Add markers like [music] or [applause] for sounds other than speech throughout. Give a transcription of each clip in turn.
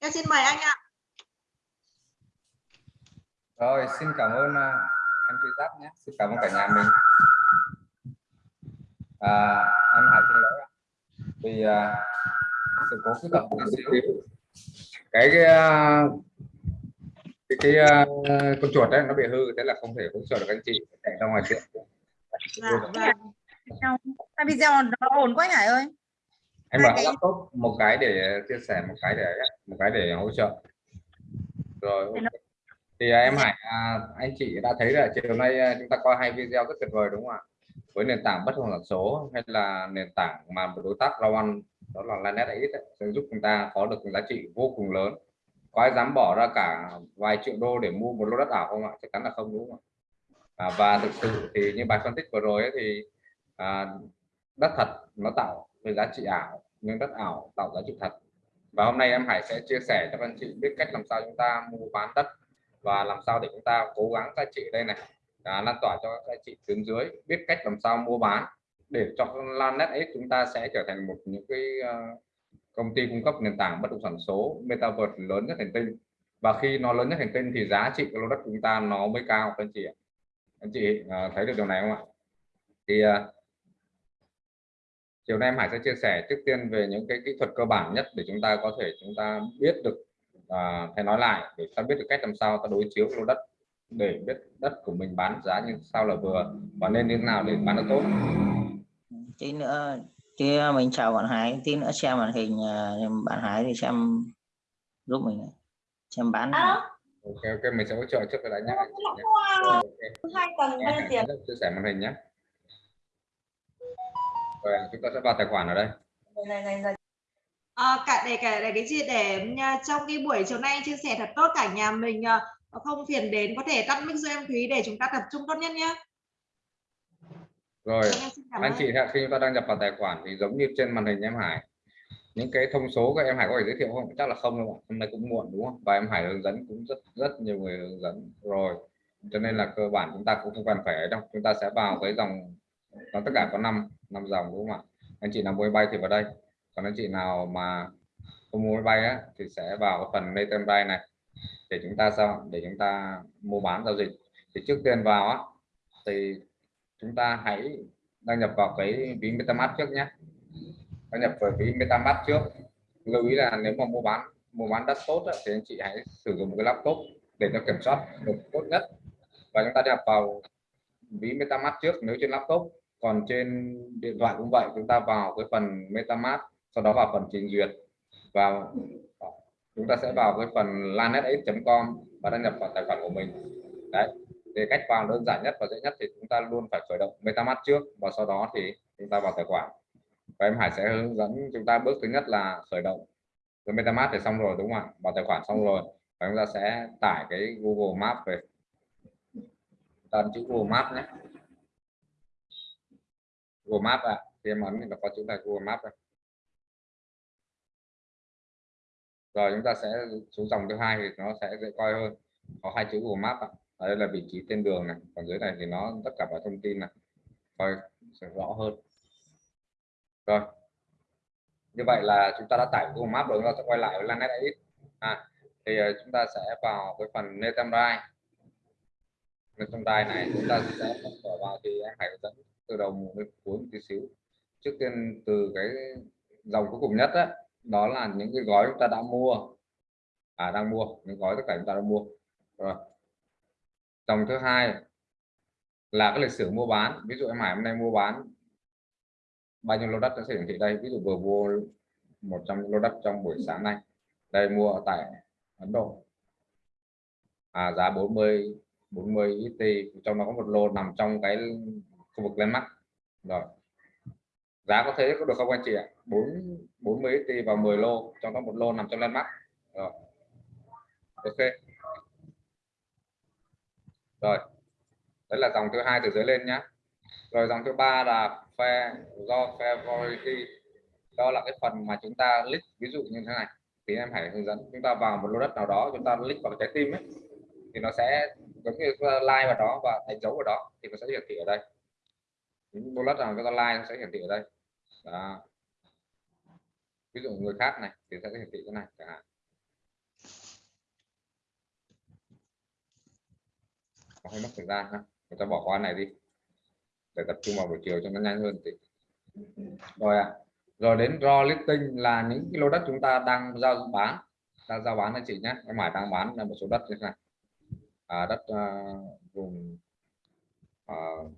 em xin mời anh ạ. Rồi xin cảm ơn uh, em Truy Giáp nhé. Xin cảm ơn cả nhà mình. À, em Hải xin lỗi vì uh, sự cố kỹ thuật một xíu. Cái cái uh, cái, cái uh, con chuột đấy nó bị hư thế là không thể hỗ trợ được anh chị. Chạy ra ngoài chuyện dạ, vâng. video nó ổn quá Hải ơi em bảo cái... laptop một cái để chia sẻ một cái để một cái để hỗ trợ. Rồi thì à, em Hải à, anh chị đã thấy là chiều nay à, chúng ta coi hai video rất tuyệt vời đúng không ạ? Với nền tảng bất động sản số hay là nền tảng mà một đối tác lao ăn đó là Lanet X sẽ giúp chúng ta có được giá trị vô cùng lớn. Có ai dám bỏ ra cả vài triệu đô để mua một lô đất ảo không ạ? Chắc chắn là không đúng không ạ? À, và thực sự thì như bài phân tích vừa rồi ấy, thì à, đất thật nó tạo về giá trị ảo nhưng đất ảo tạo giá trị thật. Và hôm nay em Hải sẽ chia sẻ cho anh chị biết cách làm sao chúng ta mua bán đất và làm sao để chúng ta cố gắng các chị đây này. À, lan tỏa cho các chị tuyến dưới biết cách làm sao mua bán để cho lan net ấy chúng ta sẽ trở thành một những cái uh, công ty cung cấp nền tảng bất động sản số metaverse lớn nhất hành tinh. Và khi nó lớn nhất hành tinh thì giá trị của lô đất chúng ta nó mới cao các anh chị anh chị uh, thấy được điều này không ạ? Thì uh, chiều nay em Hải sẽ chia sẻ trước tiên về những cái kỹ thuật cơ bản nhất để chúng ta có thể chúng ta biết được à, hay nói lại để ta biết được cách làm sao ta đối chiếu lô đất để biết đất của mình bán giá như sao là vừa và nên như thế nào để bán được tốt. Tí nữa tí mình chào bạn Hải tí nữa xem màn hình à, bạn Hải thì xem giúp mình xem bán ok ok mình sẽ hỗ trợ trước rồi đã nhé hai tầng bên tiền. chia sẻ màn hình nhé rồi chúng ta sẽ vào tài khoản ở đây. Này, này, này. À, cả để cả để cái gì để trong cái buổi chiều nay chia sẻ thật tốt cả nhà mình à, không phiền đến có thể tắt mic cho em Thúy để chúng ta tập trung tốt nhất nhé. Rồi anh chị khi chúng ta đăng nhập vào tài khoản thì giống như trên màn hình em Hải những cái thông số các em Hải có thể giới thiệu không? Chắc là không đâu hôm nay cũng muộn đúng không? Và em Hải hướng dẫn cũng rất rất nhiều người hướng dẫn rồi. Cho nên là cơ bản chúng ta cũng không cần phải đâu. Chúng ta sẽ vào cái dòng nó tất cả có 5 năm dòng đúng không ạ? Anh chị nào mua bay thì vào đây. Còn anh chị nào mà không mua bay á thì sẽ vào cái phần Nathan bay này. Để chúng ta sao để chúng ta mua bán giao dịch. Thì trước tiên vào á thì chúng ta hãy đăng nhập vào cái ví MetaMask trước nhé. Đăng nhập vào ví MetaMask trước. Lưu ý là nếu mà mua bán mua bán đất tốt á, thì anh chị hãy sử dụng một cái laptop để cho kiểm soát được tốt nhất. Và chúng ta nhập vào ví MetaMask trước nếu trên laptop còn trên điện thoại cũng vậy, chúng ta vào cái phần MetaMask, sau đó vào phần trình duyệt. Và chúng ta sẽ vào cái phần lanetx.com và đăng nhập vào tài khoản của mình. Đấy, thì cách vào đơn giản nhất và dễ nhất thì chúng ta luôn phải khởi động MetaMask trước và sau đó thì chúng ta vào tài khoản. Và em Hải sẽ hướng dẫn chúng ta bước thứ nhất là khởi động cái MetaMask thì xong rồi, đúng không ạ? Vào tài khoản xong rồi, và chúng ta sẽ tải cái Google Maps về. Ta chữ Google Maps nhé. Google Maps ạ à. thì em ấn thì nó có chữ là Google Maps rồi. rồi chúng ta sẽ xuống dòng thứ hai thì nó sẽ dễ coi hơn có hai chữ Google Maps ạ à. đây là vị trí tên đường này còn dưới này thì nó tất cả các thông tin này coi sẽ rõ hơn rồi như vậy là chúng ta đã tải Google Maps rồi chúng ta sẽ quay lại với Lanet Edit à, thì ờ, chúng ta sẽ vào cái phần Netamrai Netamrai này chúng ta sẽ mở vào thì em hãy dẫn từ đầu đến cuối một tí xíu. Trước tiên từ cái dòng cuối cùng nhất đó, đó là những cái gói chúng ta đã mua. À đang mua những gói tất cả chúng ta đã mua. Rồi. Dòng thứ hai là cái lịch sử mua bán. Ví dụ em Hải hôm nay mua bán bao nhiêu lô đất nó sẽ hiển thị đây. Ví dụ vừa mua 100 lô đất trong buổi sáng nay. Đây mua ở tại Ấn Độ. À, giá 40 40 USD, trong đó có một lô nằm trong cái khu vực lên mắt rồi. Giá có thế có được không anh chị ạ? 4 40 tỷ vào 10 lô, trong đó một lô nằm trong lên mắt rồi. Ok. Rồi. Đấy là dòng thứ hai từ dưới lên nhá. Rồi dòng thứ ba là phe do phe favority. Đó là cái phần mà chúng ta click ví dụ như thế này. Thì em hãy hướng dẫn chúng ta vào một lô đất nào đó, chúng ta click vào trái tim ấy. Thì nó sẽ giống như like vào đó và đánh dấu vào đó, thì nó sẽ hiển thị ở đây những bullet nào cái online sẽ hiển thị ở đây. Đó. ví dụ người khác này thì sẽ hiển thị cái này chẳng hạn. Hơi mất thời gian ha. Người ta bỏ qua này đi. Để tập trung vào buổi chiều cho nó nhanh hơn thì rồi à rồi đến raw listing là những cái lô đất chúng ta đang giao bán. Đang giao bán anh chị nhé. Em hải đang bán là một số đất như thế này. À, đất uh, vùng uh,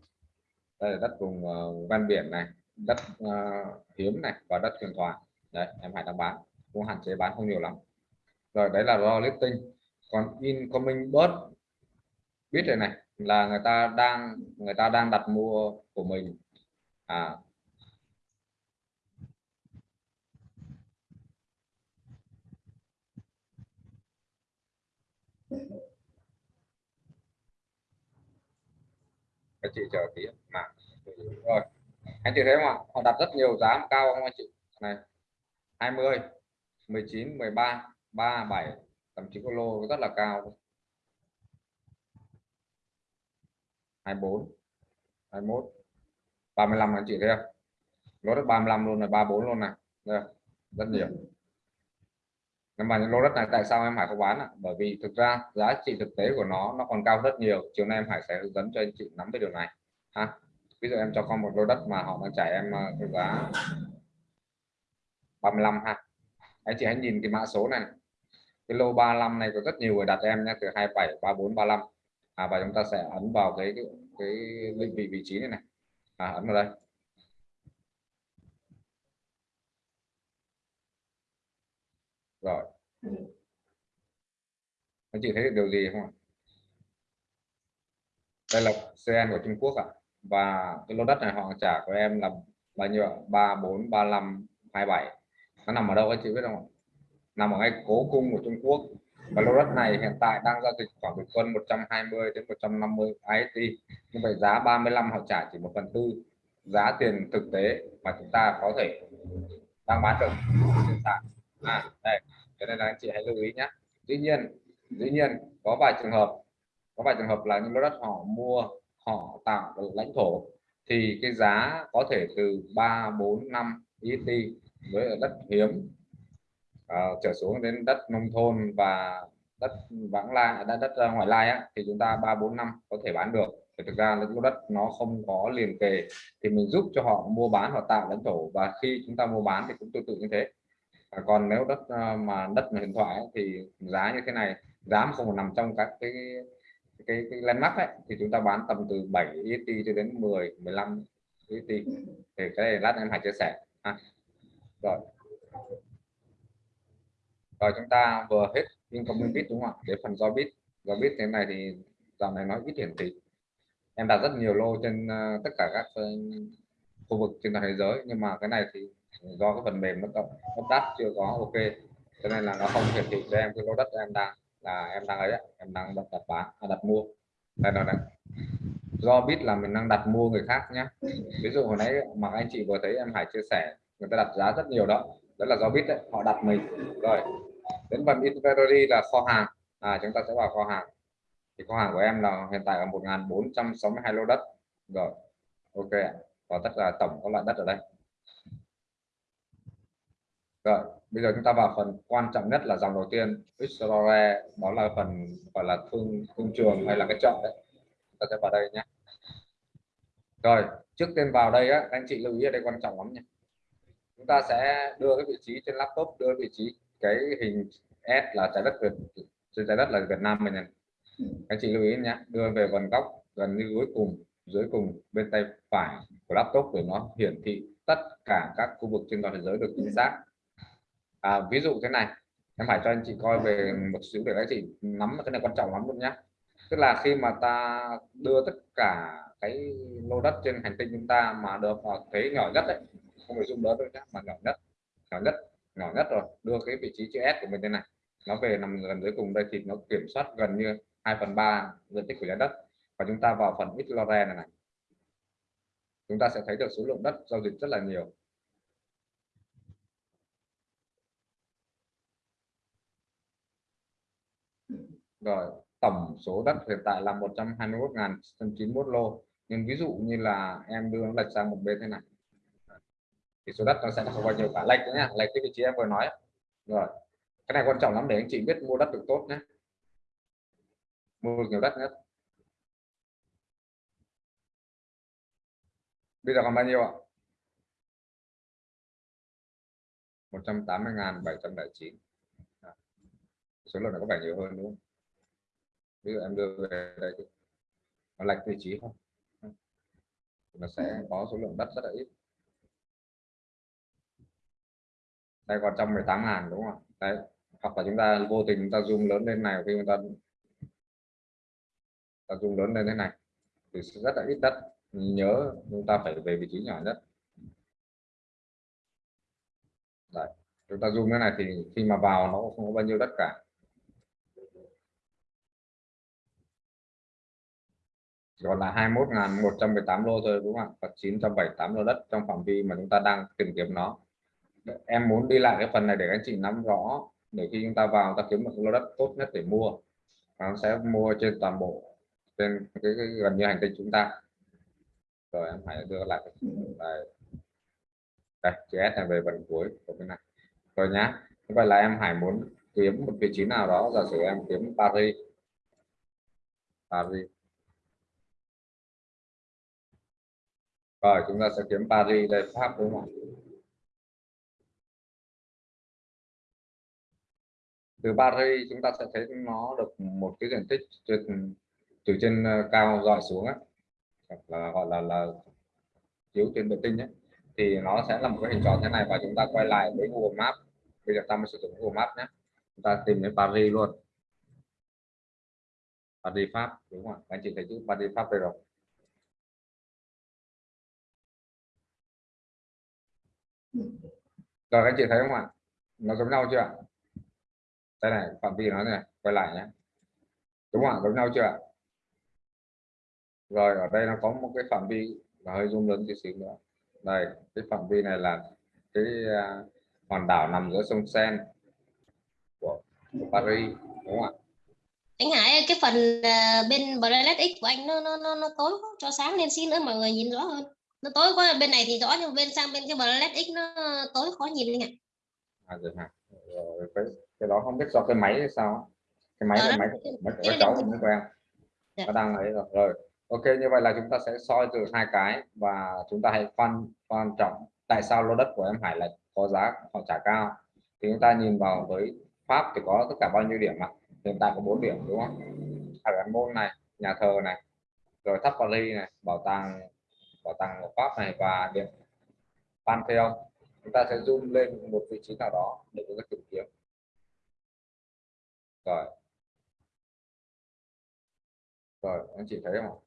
đây là đất vùng uh, ven biển này đất uh, hiếm này và đất huyền thoại đấy em hải đang bán cũng hạn chế bán không nhiều lắm. Rồi đấy là raw listing còn incoming bot biết rồi này là người ta đang người ta đang đặt mua của mình. À. Các chị chờ tí mà rồi. Anh chị thấy không ạ? Họ đặt rất nhiều giá cao không anh chị? Này 20 19 13 37 thậm chí có lô rất là cao. 24 21 35 anh chị thấy không? Lô đất 35 luôn là 34 luôn này. Đây, rất nhiều. Nhưng mà những lô đất này tại sao em Hải không bán ạ? bởi vì thực ra giá trị thực tế của nó nó còn cao rất nhiều. Chiều nay em Hải sẽ hướng dẫn cho anh chị nắm cái điều này. Ha? Ví dụ em cho con một lô đất mà họ đang trả em ờ, cái giá 35 ha. Anh chị hãy nhìn cái mã số này, này cái lô 35 này có rất nhiều người đặt em nhé từ 27 34 35 à, và chúng ta sẽ ấn vào cái cái, cái định vị vị trí này này. À, ấn vào đây. Rồi. Anh chị thấy được điều gì không ạ? Đây là CN của Trung Quốc ạ. à? Và cái lô đất này họ trả của em là bao nhiêu ba, bốn, ba, năm, hai, bảy. Nó nằm ở đâu anh chị biết không nằm ở ngay cố cung của Trung Quốc. Và lô đất này hiện tại đang giao dịch khoảng bình quân 120 đến 150 IST như vậy giá 35 họ trả chỉ một phần tư giá tiền thực tế mà chúng ta có thể đang bán được hiện tại à đây, cho nên là anh chị hãy lưu ý nhé tuy nhiên, dĩ nhiên có vài trường hợp, có vài trường hợp là những lô đất họ mua họ tạo lãnh thổ thì cái giá có thể từ 3 4 5 ET với đất hiếm uh, trở xuống đến đất nông thôn và đất vãng lai à, đất, đất à, ngoại lai á, thì chúng ta ba bốn năm có thể bán được. Thì thực ra những đất nó không có liền kề thì mình giúp cho họ mua bán họ tạo lãnh thổ. Và khi chúng ta mua bán thì cũng tương tự như thế. À, còn nếu đất mà đất mà điện thoại ấy, thì giá như thế này giá không nằm trong các cái cái, cái landmark ấy, thì chúng ta bán tầm từ 7 ET cho đến 10 15 ET. Thì cái này lát em hãy chia sẻ. À. rồi. Rồi chúng ta vừa hết incoming bit đúng không ạ? Để phần do bit. Do bit thế này thì dạo này nói ít hiển thị. Em đặt rất nhiều lô trên uh, tất cả các uh, khu vực trên toàn thế giới. Nhưng mà cái này thì do cái phần mềm nó cộng nó đắt chưa có ok. Cho nên là nó không hiển thị cho em cái lô đất em đang là em đang ấy em đang đặt đặt bán à, đặt mua. Đây là đây. Do biết là mình đang đặt mua người khác nhé ví dụ hồi nãy mà anh chị vừa thấy em Hải chia sẻ người ta đặt giá rất nhiều đó. Đó là do biết đấy họ đặt mình. Rồi đến phần inventory là kho hàng. À, chúng ta sẽ vào kho hàng. Thì kho hàng của em là hiện tại là 1462 lô đất. Rồi ok và tất cả tổng có loại đất ở đây rồi bây giờ chúng ta vào phần quan trọng nhất là dòng đầu tiên. Xrore đó là phần gọi là thương thương trường hay là cái chợ đấy. Chúng ta sẽ vào đây nhé. Rồi, trước tiên vào đây á, anh chị lưu ý ở đây quan trọng lắm nhé. Chúng ta sẽ đưa cái vị trí trên laptop, đưa vị trí cái hình S là trái đất Việt, trên trái đất là Việt Nam mình này. Anh chị lưu ý nhé, đưa về phần góc gần như cuối cùng, dưới cùng bên tay phải của laptop để nó hiển thị tất cả các khu vực trên toàn thế giới được chính xác à, ví dụ thế này em phải cho anh chị coi về một xíu để anh chị nắm cái này quan trọng lắm luôn nhé tức là khi mà ta đưa tất cả cái lô đất trên hành tinh chúng ta mà được vào thế nhỏ nhất đấy không phải dùng đó đâu nhé mà nhỏ nhất nhỏ nhất nhỏ nhất rồi đưa cái vị trí chữ S của mình thế này nó về nằm gần dưới cùng đây thì nó kiểm soát gần như 2 phần 3 diện tích của trái đất và chúng ta vào phần Xlore này này. Chúng ta sẽ thấy được số lượng đất giao dịch rất là nhiều. rồi, tổng số đất hiện tại là 121.91 lô. Nhưng ví dụ như là em đưa nó lệch sang một bên thế này. Thì số đất nó sẽ không bao nhiêu cả? Lệch nhé lệch cái vị trí em vừa nói. Rồi, cái này quan trọng lắm để anh chị biết mua đất được tốt nhé mua nhiều đất nhất. Bây giờ còn bao nhiêu ạ? 180.709 số lượng nó có vẻ nhiều hơn đúng không? Ví dụ em đưa về đây thì nó lệch vị trí không? Nó sẽ có số lượng đất rất là ít. Đây còn 118 ngàn đúng không đấy hoặc là chúng ta vô tình chúng ta zoom lớn lên này khi chúng ta, ta zoom lớn lên thế này thì rất là ít đất. Nhớ chúng ta phải về vị trí nhỏ nhất. Đấy. chúng ta zoom cái này thì khi mà vào nó không có bao nhiêu đất cả. Còn là 21.118 lô thôi đúng không ạ? Và 978 lô đất trong phạm vi mà chúng ta đang tìm kiếm nó. Em muốn đi lại cái phần này để anh chị nắm rõ để khi chúng ta vào ta kiếm được lô đất tốt nhất để mua. Nó sẽ mua trên toàn bộ trên cái, cái gần như hành tinh chúng ta. Rồi em hãy đưa lại đây đây chữ S này về phần cuối của cái này. Rồi nhá vậy là em Hải muốn kiếm một vị trí nào đó. Giả sử em kiếm Paris. Paris. Rồi chúng ta sẽ kiếm Paris đây Pháp đúng không từ Paris chúng ta sẽ thấy nó được một cái diện tích từ, từ trên ờ, cao dọi xuống á. Là gọi là là chiếu trên vệ tinh nhé thì nó sẽ là một cái hình tròn thế này và chúng ta quay lại với Google Maps. Bây giờ ta mới sử dụng Google Maps nhé. Chúng ta tìm đến Paris luôn. Paris Pháp đúng không anh chị thấy chữ Paris Pháp đây rồi. Rồi anh chị thấy không ạ? Nó giống nhau chưa ạ? Đây này phạm vi nó này quay lại nhé. Đúng không ạ? Giống nhau chưa ạ? Rồi ở đây nó có một cái phạm vi là hơi zoom lớn chút xíu nữa. Đây cái phạm vi này là cái uh, hòn đảo nằm giữa sông Sen của, Paris đúng không ạ? Anh Hải cái phần uh, bên Blend X của anh nó nó nó, nó tối quá. cho sáng lên xin nữa mọi người nhìn rõ hơn nó tối quá bên này thì rõ nhưng bên sang bên cái Blend X nó tối khó nhìn anh ạ. À rồi hả? Rồi, cái, cái đó không biết do cái máy hay sao cái máy cái máy máy của cháu không quen. Dạ. nó đang ấy rồi. Rồi ok như vậy là chúng ta sẽ soi từ hai cái và chúng ta hãy quan quan trọng tại sao lô đất của em Hải lại có giá họ trả cao. Thì chúng ta nhìn vào với Pháp thì có tất cả bao nhiêu điểm ạ? Hiện tại có 4 điểm đúng không? Ở môn này nhà thờ này rồi tháp Paris này bảo tàng bảo tàng của Pháp này và điểm Pantheon. Chúng ta sẽ zoom lên một vị trí nào đó để chúng ta tìm kiếm. Rồi. Rồi, anh chị thấy không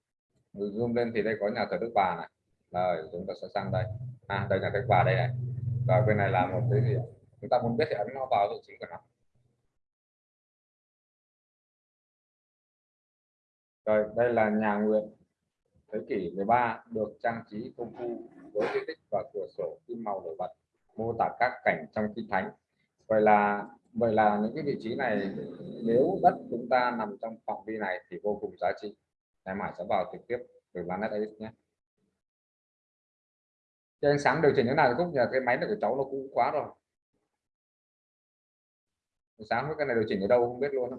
zoom lên thì đây có nhà thờ Đức Bà này. Rồi, chúng ta sẽ sang đây. À đây là Đức Bà đây này. Rồi, bên này là một cái gì chúng ta muốn biết thì ấn nó vào vị trí của nó. Rồi, đây là nhà nguyện thế kỷ 13 được trang trí công phu với di tích và cửa sổ kim màu nổi bật, mô tả các cảnh trong kinh thánh. Vậy là vậy là những cái vị trí này, nếu đất chúng ta nằm trong phạm vi này thì vô cùng giá trị. Em Hải sẽ vào trực tiếp từ Planet Edit nhé. Cho ánh sáng điều chỉnh thế nào thì cũng nhờ, cái máy này của cháu nó cũ quá rồi. Sáng với cái này điều chỉnh ở đâu không biết luôn đó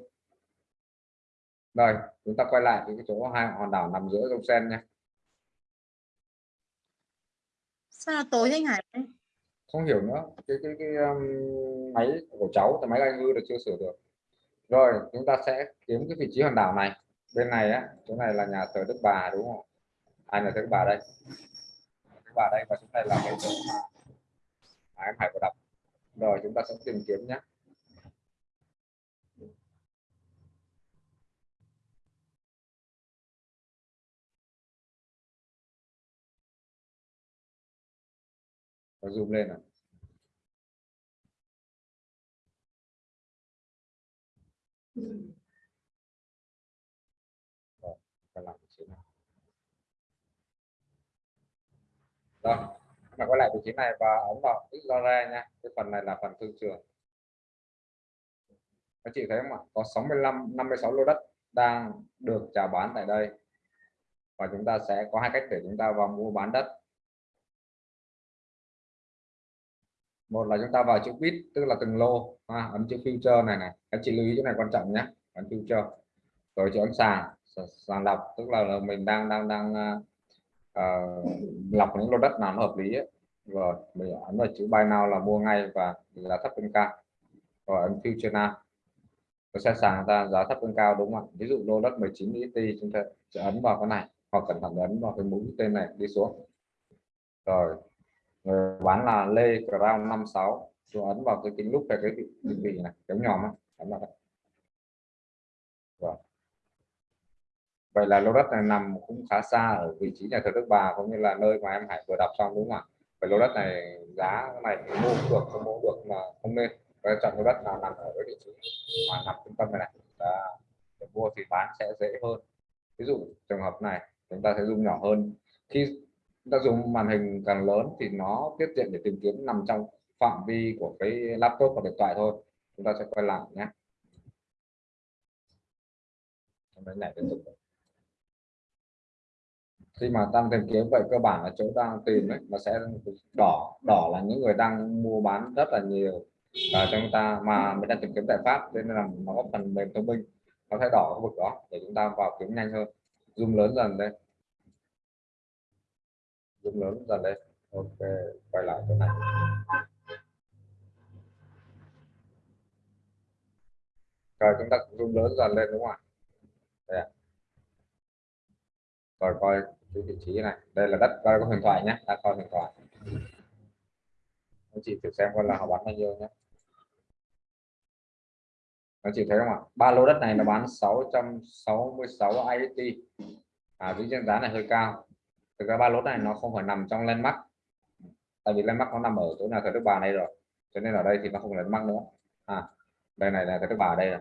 rồi chúng ta quay lại cái chỗ hai hòn đảo nằm giữa sông Sen nha sao là tối thế anh Hải? Không hiểu nữa cái cái cái um, máy của cháu thì máy anh hư được chưa sửa được. Rồi chúng ta sẽ kiếm cái vị trí hòn đảo này. Bên này á chỗ này là nhà thờ Đức Bà đúng không ai là Đức Bà đây? Đức Bà đây và chỗ này là cái chỗ mà, em Hải vừa đọc. Rồi chúng ta sẽ tìm kiếm nhé Và zoom lên này Rồi, làm vị trí này. Rồi, mà quay lại vị trí này và ấn vào Explorer nha. Cái phần này là phần thương trường. Các chị thấy không ạ? Có 65 56 lô đất đang được chào bán tại đây. Và chúng ta sẽ có hai cách để chúng ta vào mua bán đất. Một là chúng ta vào chữ quit tức là từng lô, à, ấn chữ future này này. Các chị lưu ý chỗ này quan trọng nhé. Ấn future. Rồi chữ ấn sàn, sàn lọc tức là, mình đang đang đang uh, lọc những lô đất nào nó hợp lý ấy. rồi mình ấn vào chữ buy now là mua ngay và giá thấp hơn cao rồi ấn future now nó sẽ sàng ra giá thấp hơn cao đúng không ạ ví dụ lô đất 19 ET chúng ta sẽ ấn vào cái này hoặc cẩn thận ấn vào cái mũi tên này đi xuống rồi người bán là Lê Crown 56 tôi ấn vào cái kính lúc về cái vị, định vị này kéo nhòm á. Ấn vào đây. Rồi vậy là lô đất này nằm cũng khá xa ở vị trí nhà thờ Đức Bà cũng như là nơi mà em Hải vừa đọc xong đúng không ạ? Vậy lô đất này giá này mua được không mua được mà không nên. Và chọn lô đất nào nằm ở cái vị trí mà nằm trung tâm này này để mua thì bán sẽ dễ hơn. Ví dụ trường hợp này chúng ta sẽ dùng nhỏ hơn. Khi chúng ta dùng màn hình càng lớn thì nó tiết diện để tìm kiếm nằm trong phạm vi của cái laptop và điện thoại thôi. Chúng ta sẽ quay lại nhé. Đấy tục khi mà tăng tìm kiếm, vậy cơ bản là chỗ đang tìm ấy, nó sẽ đỏ. Đỏ là những người đang mua bán rất là nhiều. Và chúng ta mà mình đang tìm kiếm giải pháp, nên là nó có phần mềm thông minh. Nó sẽ đỏ khu vực đó để chúng ta vào kiếm nhanh hơn. Zoom lớn dần đây zoom lớn dần lên, ok quay lại chỗ này. Rồi chúng ta zoom lớn dần lên đúng không ạ? Đây à. rồi coi cái vị trí này. Đây là đất coi có huyền thoại nhé. Ta coi huyền thoại. Anh chị thử xem coi là họ bán bao nhiêu nhé. Anh chị thấy không ạ? Ba lô đất này nó bán 666 IST à vị trên giá này hơi cao thực ra ba lô này nó không phải nằm trong landmark. Tại vì landmark nó nằm ở chỗ nào thờ đức bà này rồi. Cho nên ở đây thì nó không landmark nữa. À đây này là thờ đức bà đây là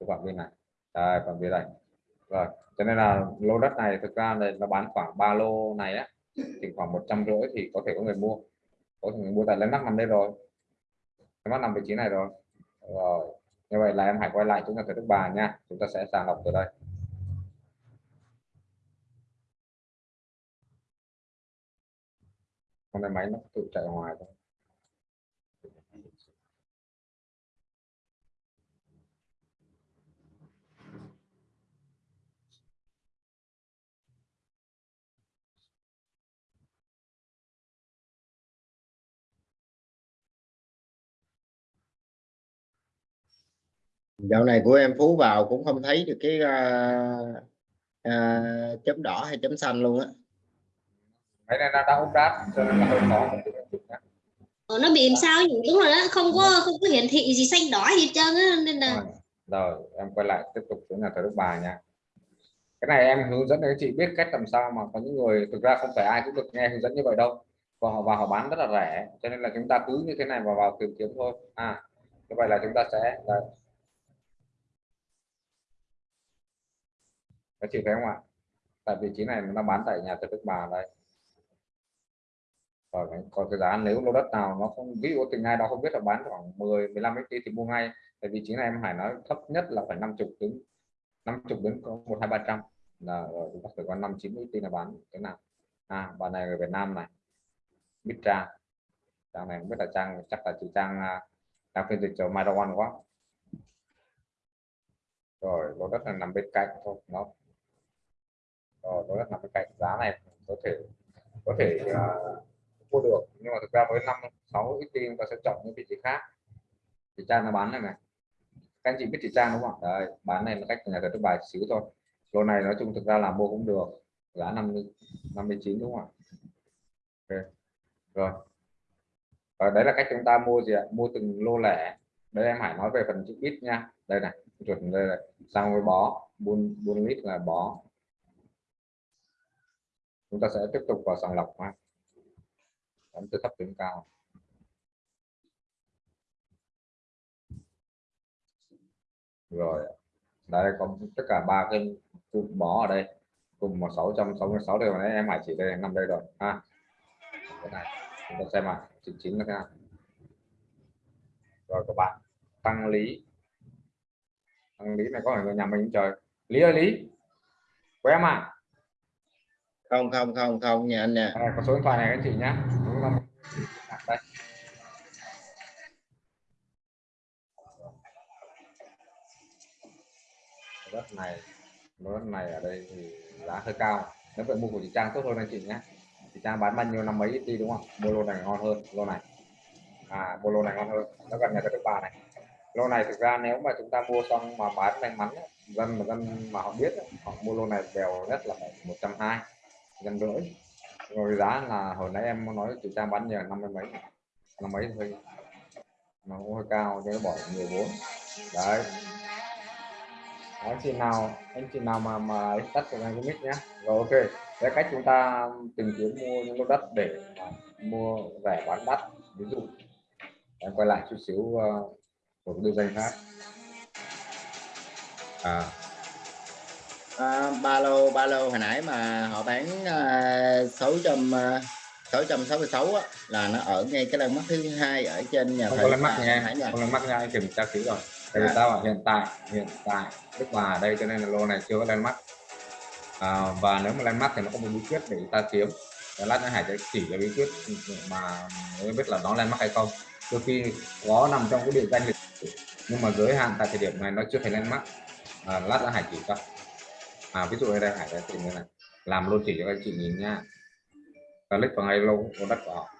cái phạm vi này. Đây phạm vi này. rồi, cho nên là lô đất này thực ra này nó bán khoảng ba lô này á, thì khoảng một trăm rưỡi thì có thể có người mua. Có thể người mua tại landmark nằm đây rồi. Landmark nằm vị trí này rồi. Rồi, như vậy là em hãy quay lại chúng ta thờ đức bà nha. Chúng ta sẽ sàng lọc từ đây. Con này máy nó tự chạy ngoài thôi. Dạo này của em phú vào cũng không thấy được cái uh, uh, chấm đỏ hay chấm xanh luôn á máy này nó đã update cho nên là hơi khó. Ờ, nó bị làm sao nhỉ? đúng rồi đó không có không có hiển thị gì xanh đỏ gì hết trơn á nên là rồi, rồi em quay lại tiếp tục xuống nhà thờ Đức Bà nha cái này em hướng dẫn các chị biết cách làm sao mà có những người thực ra không phải ai cũng được nghe hướng dẫn như vậy đâu và họ vào họ bán rất là rẻ cho nên là chúng ta cứ như thế này và vào tìm kiếm thôi à như vậy là chúng ta sẽ đây. các chị thấy không ạ tại vị trí này nó bán tại nhà thờ Đức Bà đây rồi cái- còn cái giá nếu lô đất nào nó không ví dụ tình ai đó không biết là bán khoảng 10 15 mét thì mua ngay. Tại vì chính này em Hải nói thấp nhất là phải 50 đến 50 đến có một hai ba trăm là rồi chúng ta phải có năm chín mét là bán cái nào. À bà này ở Việt Nam này biết trang. Trang này không biết là trang chắc là chị trang à, trang phiên dịch cho Marawan quá. Rồi lô đất là nằm bên cạnh thôi nó rồi lô đất nằm bên cạnh giá này có thể có thể uh, mua được. Nhưng mà thực ra với năm sáu ít tiền ta sẽ chọn những vị trí khác. Chị trang nó bán này này. Các anh chị biết chị trang đúng không? Đấy, bán này là cách nhà thờ bài xíu thôi. Lô này nói chung thực ra là mua cũng được. Giá 50 59 đúng không ạ? Okay. rồi. Và đấy là cách chúng ta mua gì ạ? Mua từng lô lẻ. Đây em Hải nói về phần chữ ít nha. Đây này chuẩn đây này. Sang với bó buôn buôn lít là bó. Chúng ta sẽ tiếp tục vào sàng lọc ha ấn từ thấp đến cao. Rồi đây có tất cả ba cái cụm bó ở đây. Cùng một 666 đều đấy em hải chỉ đây nằm đây rồi. Ha. Cái này chúng ta xem ạ chính chính là thế nào. Rồi các bạn tăng lý. Tăng lý này có phải người nhà mình trời lý ơi lý. Của em à? Không không không không nhà anh nè À, có số điện thoại này các chị nhé Đúng đây đất này đất này ở đây thì giá hơi cao. Nếu vậy mua của chị Trang tốt hơn anh chị nhé. Chị Trang bán bao nhiêu năm mấy đi đúng không? Mua lô này ngon hơn, lô này. À mua lô này ngon hơn. Nó gần nhà cái thứ ba này. Lô này thực ra nếu mà chúng ta mua xong mà bán may mắn dân mà dân mà họ biết họ mua lô này đều nhất là một trăm hai, gần rưỡi rồi giá là hồi nãy em nói chị Trang bán nhờ năm mươi mấy. Năm mấy thôi. Nó cũng hơi cao cho nó bỏ nhiều vốn đấy. Anh chị nào anh chị nào mà mà tắt cho anh cái mic nhé rồi ok. Cái cách chúng ta tìm kiếm mua những lô đất để mua rẻ bán đắt ví dụ. Em quay lại chút xíu ờ, uh, một cái danh khác. À à, ba lô ba lô hồi nãy mà họ bán uh, 600 uh, 666 á, là nó ở ngay cái lần mắt thứ hai ở trên nhà không thầy có lên mắt nha không lên mắt nha kiểm tra kỹ rồi. Tại vì À. sao hiện tại hiện tại hòa ở đây cho nên là lô này chưa có lên mắt à, và nếu mà lên mắt thì nó có một bí quyết để ta kiếm. Và lát nữa hải sẽ chỉ cho bí quyết mà mới biết là nó lên mắt hay không. Đôi khi có nằm trong cái địa danh lịch nhưng mà giới hạn tại thời điểm này nó chưa thể lên mắt à, lát nữa hải chỉ cho à ví dụ ở đây hải sẽ tìm như này. Làm lô chỉ cho các chị nhìn nha. Click vào ngay lô lô đất của họ.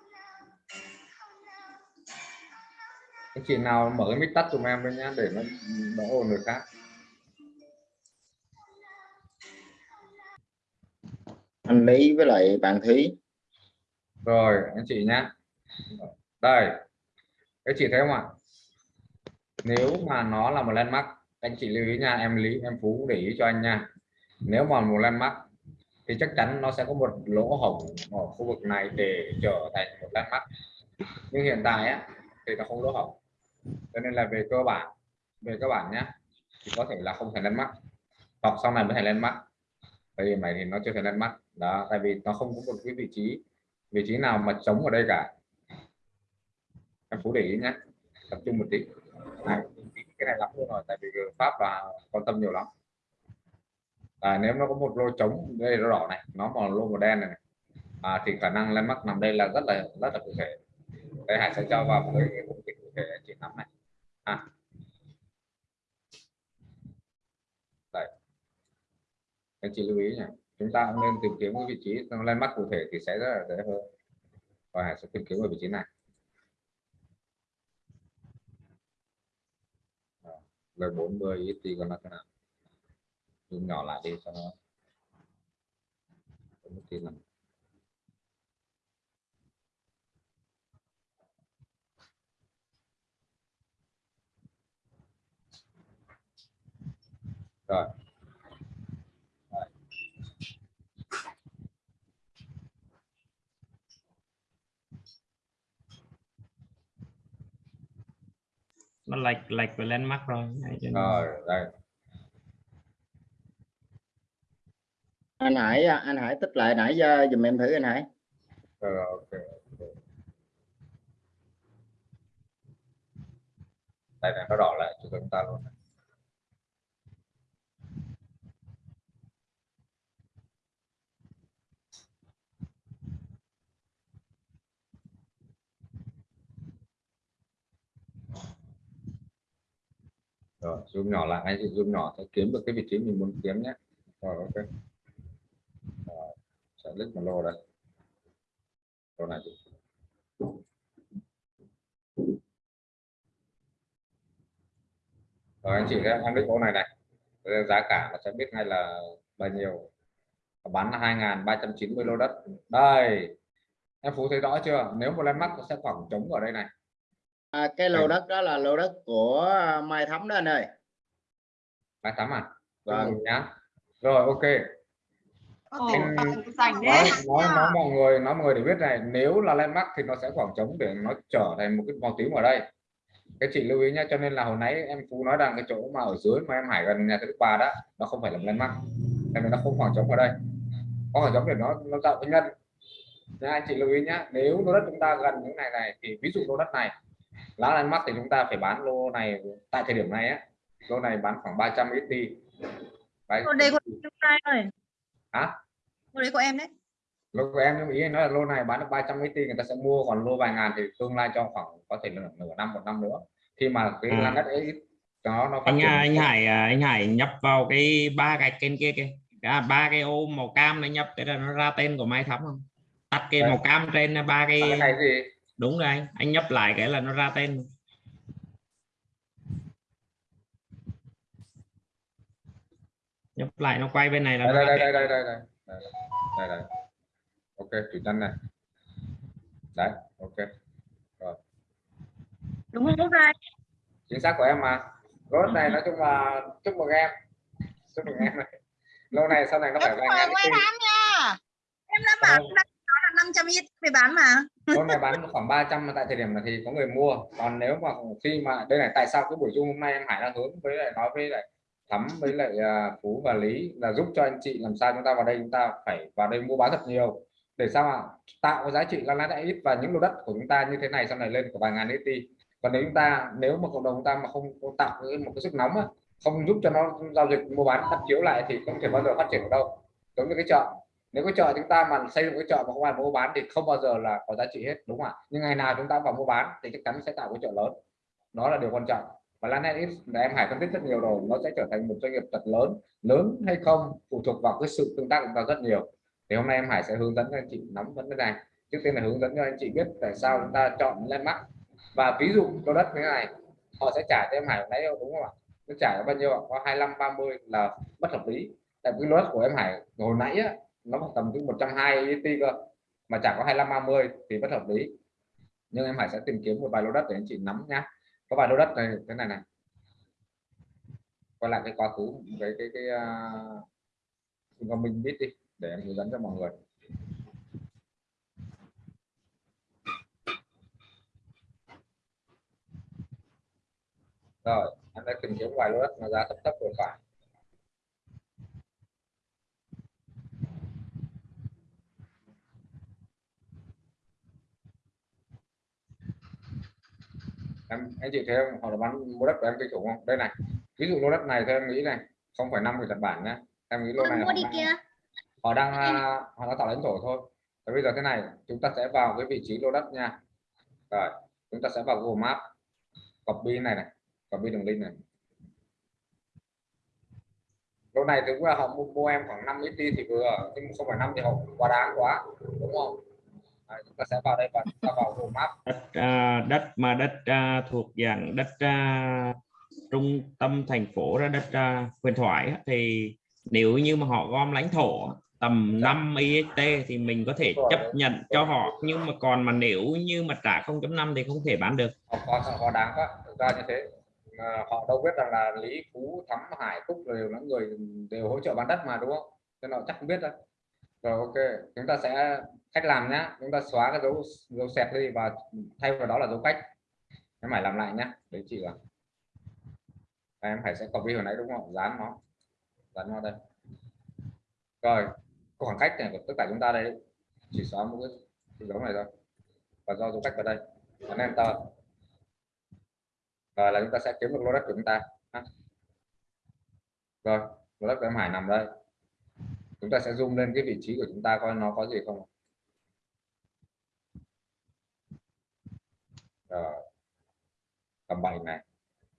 Anh chị nào mở cái mic tắt giùm em với nhá để nó đỡ ồn người khác anh Lý với lại bạn Thúy. Rồi anh chị nhá. Đây các chị thấy không ạ? Nếu mà nó là một landmark anh chị lưu ý nha em lý em phú để ý cho anh nha nếu mà một landmark thì chắc chắn nó sẽ có một lỗ hổng ở khu vực này để trở thành một landmark. Nhưng hiện tại á, thì nó không lỗ hổng. Cho nên là về cơ bản về cơ bản nhá thì có thể là không thành landmark. Hoặc sau này mới thành landmark. Tại vì mày thì nó chưa thành landmark. Đó tại vì nó không có một cái vị trí vị trí nào mà trống ở đây cả. Em phú để ý nhé tập trung một tí. Này, cái này lắm luôn rồi tại vì pháp là quan tâm nhiều lắm à, nếu nó có một lô trống đây nó đỏ này nó mà lô màu đen này, này. À, thì khả năng landmark nằm đây là rất là rất là cụ thể. Đây hải sẽ cho vào một cái cụ thể anh chị nắm này. À. đây. Anh chị lưu ý nhé chúng ta cũng nên tìm kiếm cái vị trí lên mắt cụ thể thì sẽ rất là dễ hơn. Và hải sẽ tìm kiếm ở vị trí này. Là 40 ít thì còn là thế nào? Zoom nhỏ lại đi cho nó một tí rồi. Nó lệch lệch về lên mắt rồi rồi đây anh Hải à, anh Hải tích lại nãy à, giờ dùm em thử anh Hải. Ờ, rồi, ok đây này nó đỏ lại cho chúng ta luôn này. rồi zoom nhỏ lại anh chị zoom nhỏ sẽ kiếm được cái vị trí mình muốn kiếm nhé. Rồi ok sẽ click một lô đây lô này chị. rồi anh chị em em click lô này này. Giá cả nó sẽ biết ngay là bao nhiêu. Bán là 2.390 lô đất. Đây em phú thấy rõ chưa? Nếu một landmark nó sẽ khoảng trống ở đây này. À, cái lô đất đó là lô đất của Mai Thắm đó anh ơi. Mai Thắm à? Vâng. Nhá. Rồi ok Dành nói đấy. nói nói mọi người nói mọi người để biết này nếu là landmark thì nó sẽ khoảng trống để nó trở thành một cái màu tím ở đây. Cái chị lưu ý nhá cho nên là hồi nãy em phú nói rằng cái chỗ mà ở dưới mà em hải gần nhà thứ ba đó nó không phải là landmark. Tại vì nó không khoảng trống ở đây. Có khoảng trống để nó nó tạo cái nhân nha anh chị lưu ý nhá nếu lô đất chúng ta gần những này này thì ví dụ lô đất này lá landmark thì chúng ta phải bán lô này tại thời điểm này á. Lô này bán khoảng 300 ít đi. Đấy. Lô đây em trai ơi. Hả? Lô đấy của em đấy. lô của em nhưng ý nói là lô này bán được 300 ít đi người ta sẽ mua còn lô vài ngàn thì tương lai cho khoảng có thể là nửa năm một năm nữa khi mà cái À. đất ấy nó nó anh à, anh Hải à, anh Hải nhập vào cái ba gạch trên kia kia à, ba cái ô màu cam này nhập cái là nó ra tên của Mai Thắm không tắt cái Đấy. màu cam trên ba cái cái này gì đúng rồi anh anh nhấp lại cái là nó ra tên nhấp lại nó quay bên này là đây đây đây tên. đây đây đây đây đây đây. Ok chủ nhân này. Đấy ok. Đúng không Quốc Rai chính xác của em mà. Rốt này nói chung là chúc mừng em. Chúc mừng em. Này lâu này sau này nó phải vài ngàn ngoài ít đám nha. Em đã bảo Ờ. là 500 ít về bán mà. Con này bán khoảng 300 mà tại thời điểm này thì có người mua. Còn nếu mà khi mà đây này tại sao cái buổi chung hôm nay em Hải đang hướng với lại nói với lại Thắm với lại à, Phú và Lý là giúp cho anh chị làm sao chúng ta vào đây chúng ta phải vào đây mua bán thật nhiều. Để sao mà tạo cái giá trị lan lại ít và những lô đất của chúng ta như thế này sau này lên của vài ngàn ET còn nếu chúng ta nếu mà cộng đồng chúng ta mà không, không tạo một cái sức nóng á, không giúp cho nó giao dịch mua bán đắp chiếu lại thì không thể bao giờ phát triển được đâu. Giống như cái chợ. Nếu cái chợ chúng ta mà xây dựng cái chợ mà không ai mua bán thì không bao giờ là có giá trị hết đúng không ạ? Nhưng ngày nào chúng ta vào mua bán thì chắc chắn sẽ tạo cái chợ lớn. Đó là điều quan trọng và Lanet là em Hải phân tích rất nhiều rồi nó sẽ trở thành một doanh nghiệp thật lớn lớn hay không phụ thuộc vào cái sự tương tác của chúng ta rất nhiều. Thì hôm nay em Hải sẽ hướng dẫn cho anh chị nắm vấn đề này. Trước tiên là hướng dẫn cho anh chị biết tại sao chúng ta chọn landmark. Và ví dụ lô đất như thế này họ sẽ trả cho em Hải lấy đúng không ạ? Nó trả bao nhiêu ạ? Có 25 30 là bất hợp lý. Tại vì lô đất của em Hải hồi nãy á, nó khoảng tầm từ 120 ET cơ mà trả có 25 30 thì bất hợp lý. Nhưng em Hải sẽ tìm kiếm một vài lô đất để anh chị nắm nhá có vài lô đất này thế này này. Quay lại cái quá khứ cái cái cái à, uh, mình biết đi để em hướng dẫn cho mọi người. Rồi em đã tìm kiếm vài lô đất mà giá thấp thấp vừa phải em anh chị thấy không? Họ là bán mua đất của em kinh khủng không? Đây này ví dụ lô đất này theo em nghĩ này không phải năm của Nhật Bản nhá. Em nghĩ lô này mua họ đi đang, họ đang à, họ đang tạo lãnh thổ thôi. Và bây giờ thế này chúng ta sẽ vào cái vị trí lô đất nha. Rồi chúng ta sẽ vào Google Maps copy này này copy đường link này. Lô này thì là họ mua, mua em khoảng 5 ít thì vừa nhưng không phải năm thì họ quá đáng quá đúng không Đấy, chúng ta sẽ vào đây và chúng ta vào Google Maps. Đất à, đất mà đất à, thuộc dạng đất à, trung tâm thành phố ra đất à, huyền thoại thì nếu như mà họ gom lãnh thổ tầm 5 IST thì mình có thể chấp nhận cho họ. Nhưng mà còn mà nếu như mà trả 0.5 thì không thể bán được. Họ quá quá đáng quá. Thực ra như thế. Mà họ đâu biết rằng là Lý Phú Thắm Hải Phúc đều là người đều hỗ trợ bán đất mà đúng không? Cho nên họ chắc không biết đâu rồi ok. Chúng ta sẽ cách làm nhá. Chúng ta xóa cái dấu dấu sẹt đi và thay vào đó là dấu cách. Em phải làm lại nhá đấy chị là em phải sẽ copy hồi nãy đúng không? Dán nó. Dán nó đây. Rồi khoảng cách này của tất cả chúng ta đây. Chỉ xóa một cái, dấu này thôi. Và do dấu cách vào đây. Ấn enter rồi là chúng ta sẽ kiếm được lô đất của chúng ta. Rồi lô đất của em Hải nằm đây chúng ta sẽ zoom lên cái vị trí của chúng ta coi nó có gì không rồi. Tầm 7 này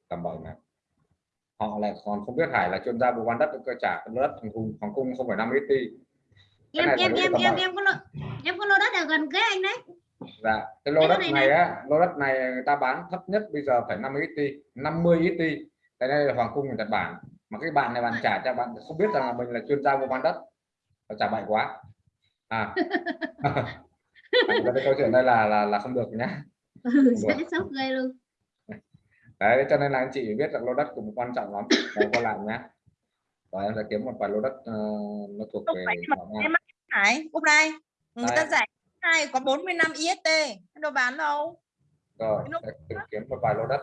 tầm 7 này họ lại còn không biết Hải là chuyên gia mua bán đất cơ trả đất hoàng cung hoàng cung không phải 5 ít đi Cái em em em em bảy. em có lô em có lô đất ở gần kế anh đấy. Dạ cái lô Cái đất này này á lô đất này người ta bán thấp nhất bây giờ phải 50 ít đi 50 ít tại đây là hoàng cung của Nhật Bản. Mà cái bạn này bạn trả cho bạn không biết rằng là mình là chuyên gia mua bán đất nó trả bậy quá. À. [laughs] Cái câu chuyện đây là là là không được nhá. Ừ, dễ sốc ghê luôn. Đấy cho nên là anh chị biết rằng lô đất cũng quan trọng lắm. Để qua làm nhá. Và em sẽ kiếm một vài lô đất ờ, nó thuộc về Hải Quốc Rai người ta giải hai có 45 IST em đâu bán đâu. Rồi sẽ tìm kiếm một vài lô đất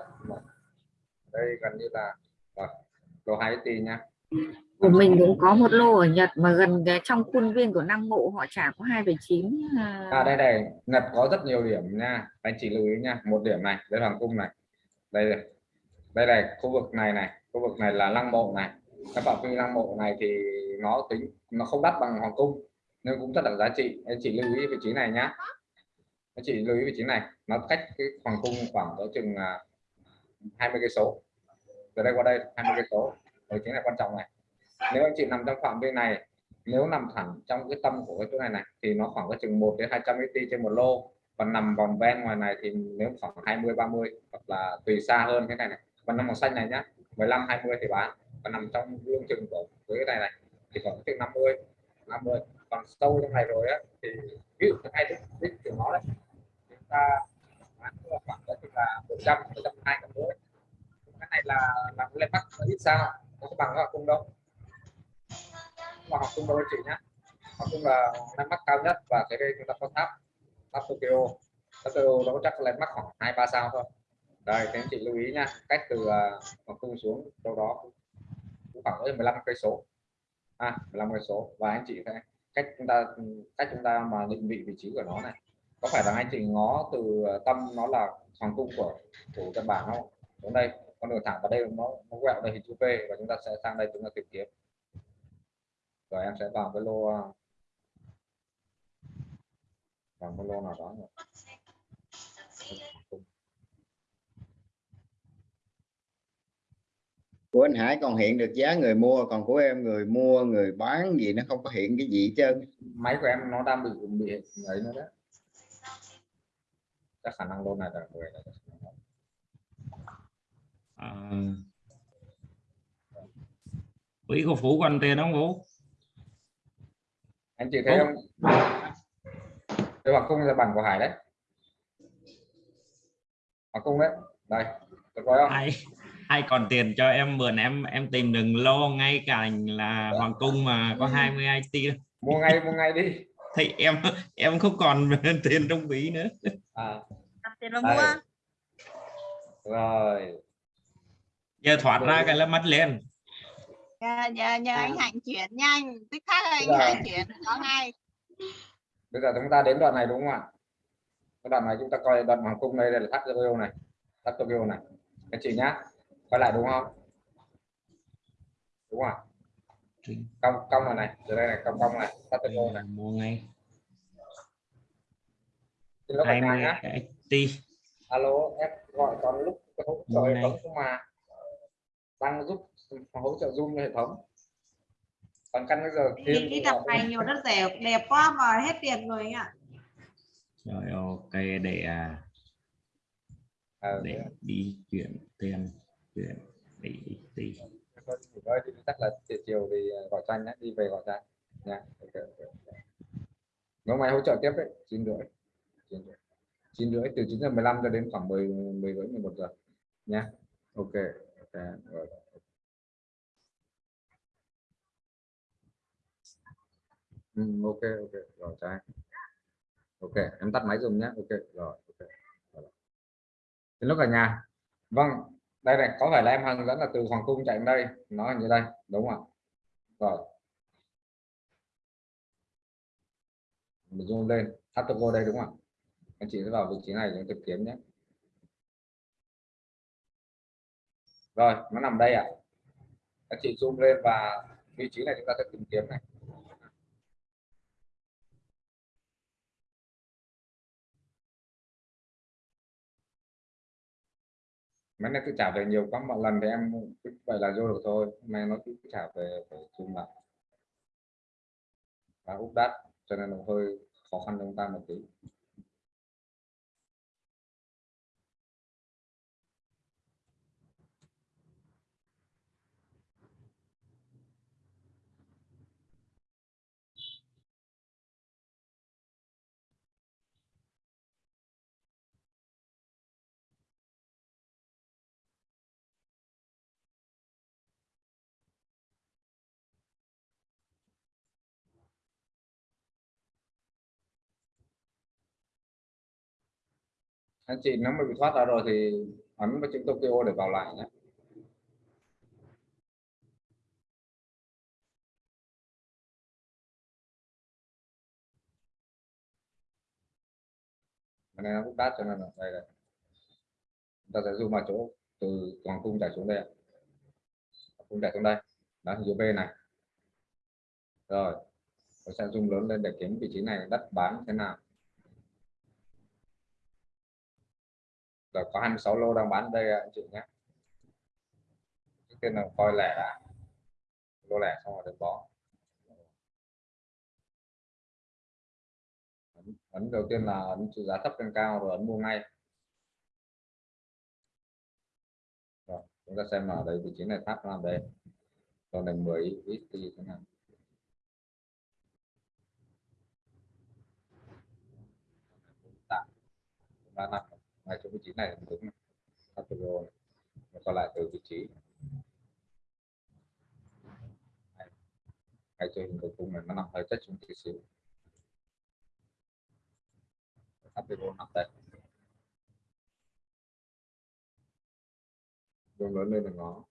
đây gần như là rồi, lô hai tỷ nha của mình cũng có một lô ở Nhật mà gần cái trong khuôn viên của năng ngộ họ trả có 2,9 à. à. Đây này Nhật có rất nhiều điểm nha. Anh chị lưu ý nha một điểm này đây hoàng cung này. Đây này. đây này khu vực này này khu vực này là lăng mộ này. Cái phạm vi lăng mộ này thì nó tính nó không đắt bằng hoàng cung nên cũng rất là giá trị. Anh chị lưu ý vị trí này nhá. Anh chị lưu ý vị trí này nó cách cái hoàng cung khoảng cỡ chừng à, 20 cây số. Từ đây qua đây 20 cây số. Vị trí này quan trọng này nếu anh chị nằm trong phạm vi này, nếu nằm thẳng trong cái tâm của cái chỗ này này, thì nó khoảng có chừng 1 đến 200 ET trên một lô. Còn nằm vòng ven ngoài này thì nếu khoảng 20 30 hoặc là tùy xa hơn cái này này. Còn nằm màu xanh này nhá 15 20 thì bán. Còn nằm trong lương chừng của cái này này thì khoảng chừng 50 50 còn sâu trong này rồi á, thì ví dụ cái hai đích đích của nó đấy, chúng ta bán khoảng đó là 100 120 cái này là làm lên mắt ít sao nó bằng nó cung đâu mà học cung đâu anh chị nhé, học cung là năng mắt cao nhất và cái đây chúng ta có tháp tháp Tokyo. Tháp Tokyo nó chắc là mắt khoảng hai ba sao thôi. Đây các anh chị lưu ý nha cách từ à, uh, hoàng cung xuống đâu đó cũng khoảng 15 cây số. À 15 cây số. Và anh chị thấy cách chúng ta cách chúng ta mà định vị vị trí của nó này. Có phải là anh chị ngó từ à, tâm nó là hoàng cung của thủ Nhật Bản không? Đến đây con đường thẳng vào đây nó nó quẹo đây hình chữ V và chúng ta sẽ sang đây chúng ta tìm kiếm rồi em sẽ vào cái lô vào cái lô nào đó rồi. của anh Hải còn hiện được giá người mua còn của em người mua người bán gì nó không có hiện cái gì hết trơn. Máy của em nó đang bị bị ấy nữa đấy. Chắc khả năng lô này là người này à, quỹ của phú còn tiền không phú anh chị thấy không? Cái bằng cung là bằng của Hải đấy. Bằng cung đấy. Đây được rồi không? Ai ai còn tiền cho em mượn em em tìm đừng lo ngay cạnh là hoàng cung mà có 20 IT mua ngay mua ngay đi. Thì em em không còn [laughs] tiền trong ví nữa. À. Tiền đây. mua. Rồi. Giờ thoát ra cái là mắt lên nhờ, nhờ, nhờ anh Hạnh chuyển nhanh. Tức khắc anh Dạ. Hạnh chuyển có ngay bây giờ chúng ta đến đoạn này đúng không ạ? Cái đoạn này chúng ta coi đoạn hoàng cung đây, đây là tháp Tokyo này. Tháp Tokyo này. Anh chị nhá quay lại đúng không? Đúng không ạ? cong cong này này. Từ đây này cong cong này tháp Tokyo này. Mua ngay. Nhà 20 nhá. Alo em gọi con lúc thống không mà. Đang giúp hỗ trợ zoom cho hệ thống. Còn căn bây giờ đi, đi tập này [laughs] nhiều đất rẻ đẹp quá mà hết tiền rồi anh ạ. Rồi ok để à, Ờ, để đi chuyển tiền chuyển đi đi thôi, nghỉ ngơi đi chắc là chiều chiều thì gọi cho anh nhé đi về gọi cho anh nha ok, ok, ok. nếu mày hỗ trợ tiếp đấy chín rưỡi chín rưỡi. Chín rưỡi từ 9 giờ 15 cho đến khoảng 10 10 rưỡi 11 giờ. Nha ok ok rồi ừ, ok ok. Rồi trái anh. Ok em tắt máy dùng nhé ok rồi ok. Rồi. lúc ở cả nhà. Vâng đây này có phải là em hướng dẫn là từ hoàng cung chạy đây. Nó như đây đúng không ạ? Rồi. Mình zoom lên. Tháp vô đây đúng không ạ? Anh chị sẽ vào vị trí này để tìm kiếm nhé. Rồi nó nằm đây ạ. Anh chị zoom lên và vị trí này chúng ta sẽ tìm kiếm này. Mấy nay tôi trả về nhiều quá mọi lần thì em cứ vậy là vô được thôi. Hôm nay nó cứ trả về phải chung lại. Và úp đắt, cho nên nó hơi khó khăn cho chúng ta một tí. Anh chị nó mới bị thoát ra rồi thì ấn vào chữ Tokyo để vào lại nhé. Cái này nó cũng đắt cho nên là đây này chúng ta sẽ zoom vào chỗ từ hoàng cung chạy xuống đây cung chạy xuống đây. Đó, hình chữ V này. Rồi, tôi sẽ zoom lớn lên để kiếm vị trí này, đất bán thế nào. là có 26 lô đang bán đây anh chị nhé. Trước tiên là coi lẻ đã. Lô lẻ xong rồi được bó ấn, đầu tiên là ấn giá thấp lên cao rồi ấn mua ngay. Rồi, chúng ta xem là đây vị trí này tháp làm đây còn này 10 ít thì thế nào là ngay chỗ vị trí này là đúng. Này. Từ rồi còn lại từ vị trí. Ngay chỗ hình cầu cung này nó nằm hơi chất xuống tí xíu. Tháp từ nằm đây. Đường lớn lên là ngó.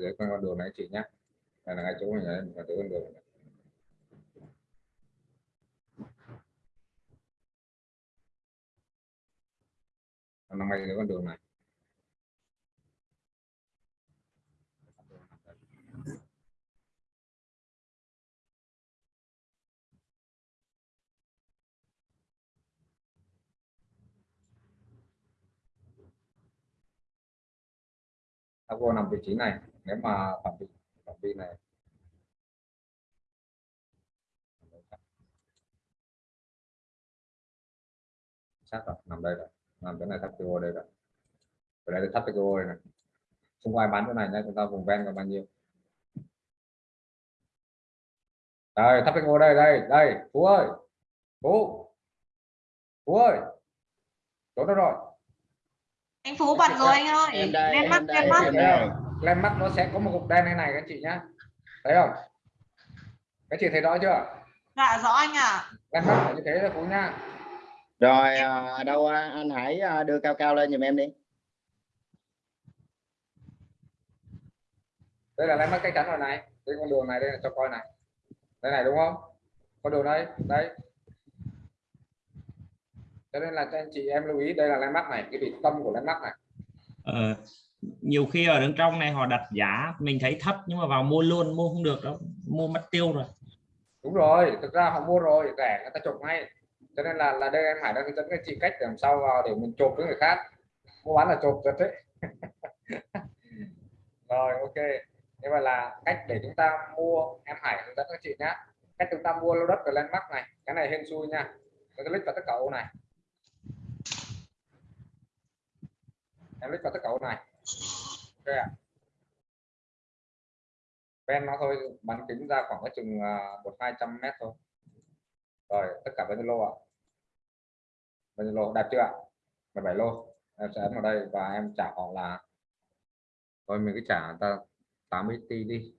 Dưới con đường này, chị nhé. Đây là ngay chỗ mình này là chỗ con đường này. năm nằm ngay dưới con đường này. Tháp vô nằm vị trí này nếu mà phạm vi phạm vi này. Sát rồi nằm đây rồi nằm cái này tháp vô đây rồi. Ở đây vô đây này không có ai bán chỗ này nhé chúng ta vùng ven còn bao nhiêu? Đây tháp vô đây đây đây phú ơi. Phú. Phú ơi. Chỗ đó rồi. Anh phú bật rồi anh ơi. lên mắt lên mắt em thấy đây không? lên mắt nó sẽ có một cục đen này này các chị nhá. Thấy không? Các chị thấy rõ chưa? Dạ rõ anh ạ. Lên mắt phải như thế là phú nhá. Rồi à, đâu à, anh hãy à, đưa cao cao lên giùm em đi. Đây là lên mắt chắc chắn rồi này đây con đường này đây là cho coi này. Đây này đúng không? Con đường đây đây. Cho nên là cho anh chị em lưu ý đây là lên mắt này cái vị tâm của lên mắt này. Ờ, nhiều khi ở đằng trong này họ đặt giá, mình thấy thấp nhưng mà vào mua luôn, mua không được đâu, mua mất tiêu rồi. Đúng rồi, thực ra họ mua rồi, rẻ, người ta chụp ngay. Cho nên là là đây em Hải đang hướng dẫn các chị cách để làm sao vào để mình chụp với người khác. Mua bán là chụp rồi đấy. [laughs] Rồi, ok. Thế mà là cách để chúng ta mua, em Hải hướng dẫn các chị nhé cách chúng ta mua lô đất ở landmark này, cái này hên xui nha. Tôi click vào tất cả ô này. Em click vào tất cả ô này ok ạ ven nó thôi bán kính ra khoảng cái chừng à, một hai trăm mét thôi. Rồi tất cả bao nhiêu lô ạ? Bao nhiêu lô? Đạt chưa ạ? 17 lô. Em sẽ ấn vào đây và em trả họ là thôi mình cứ trả người ta 80 t đi.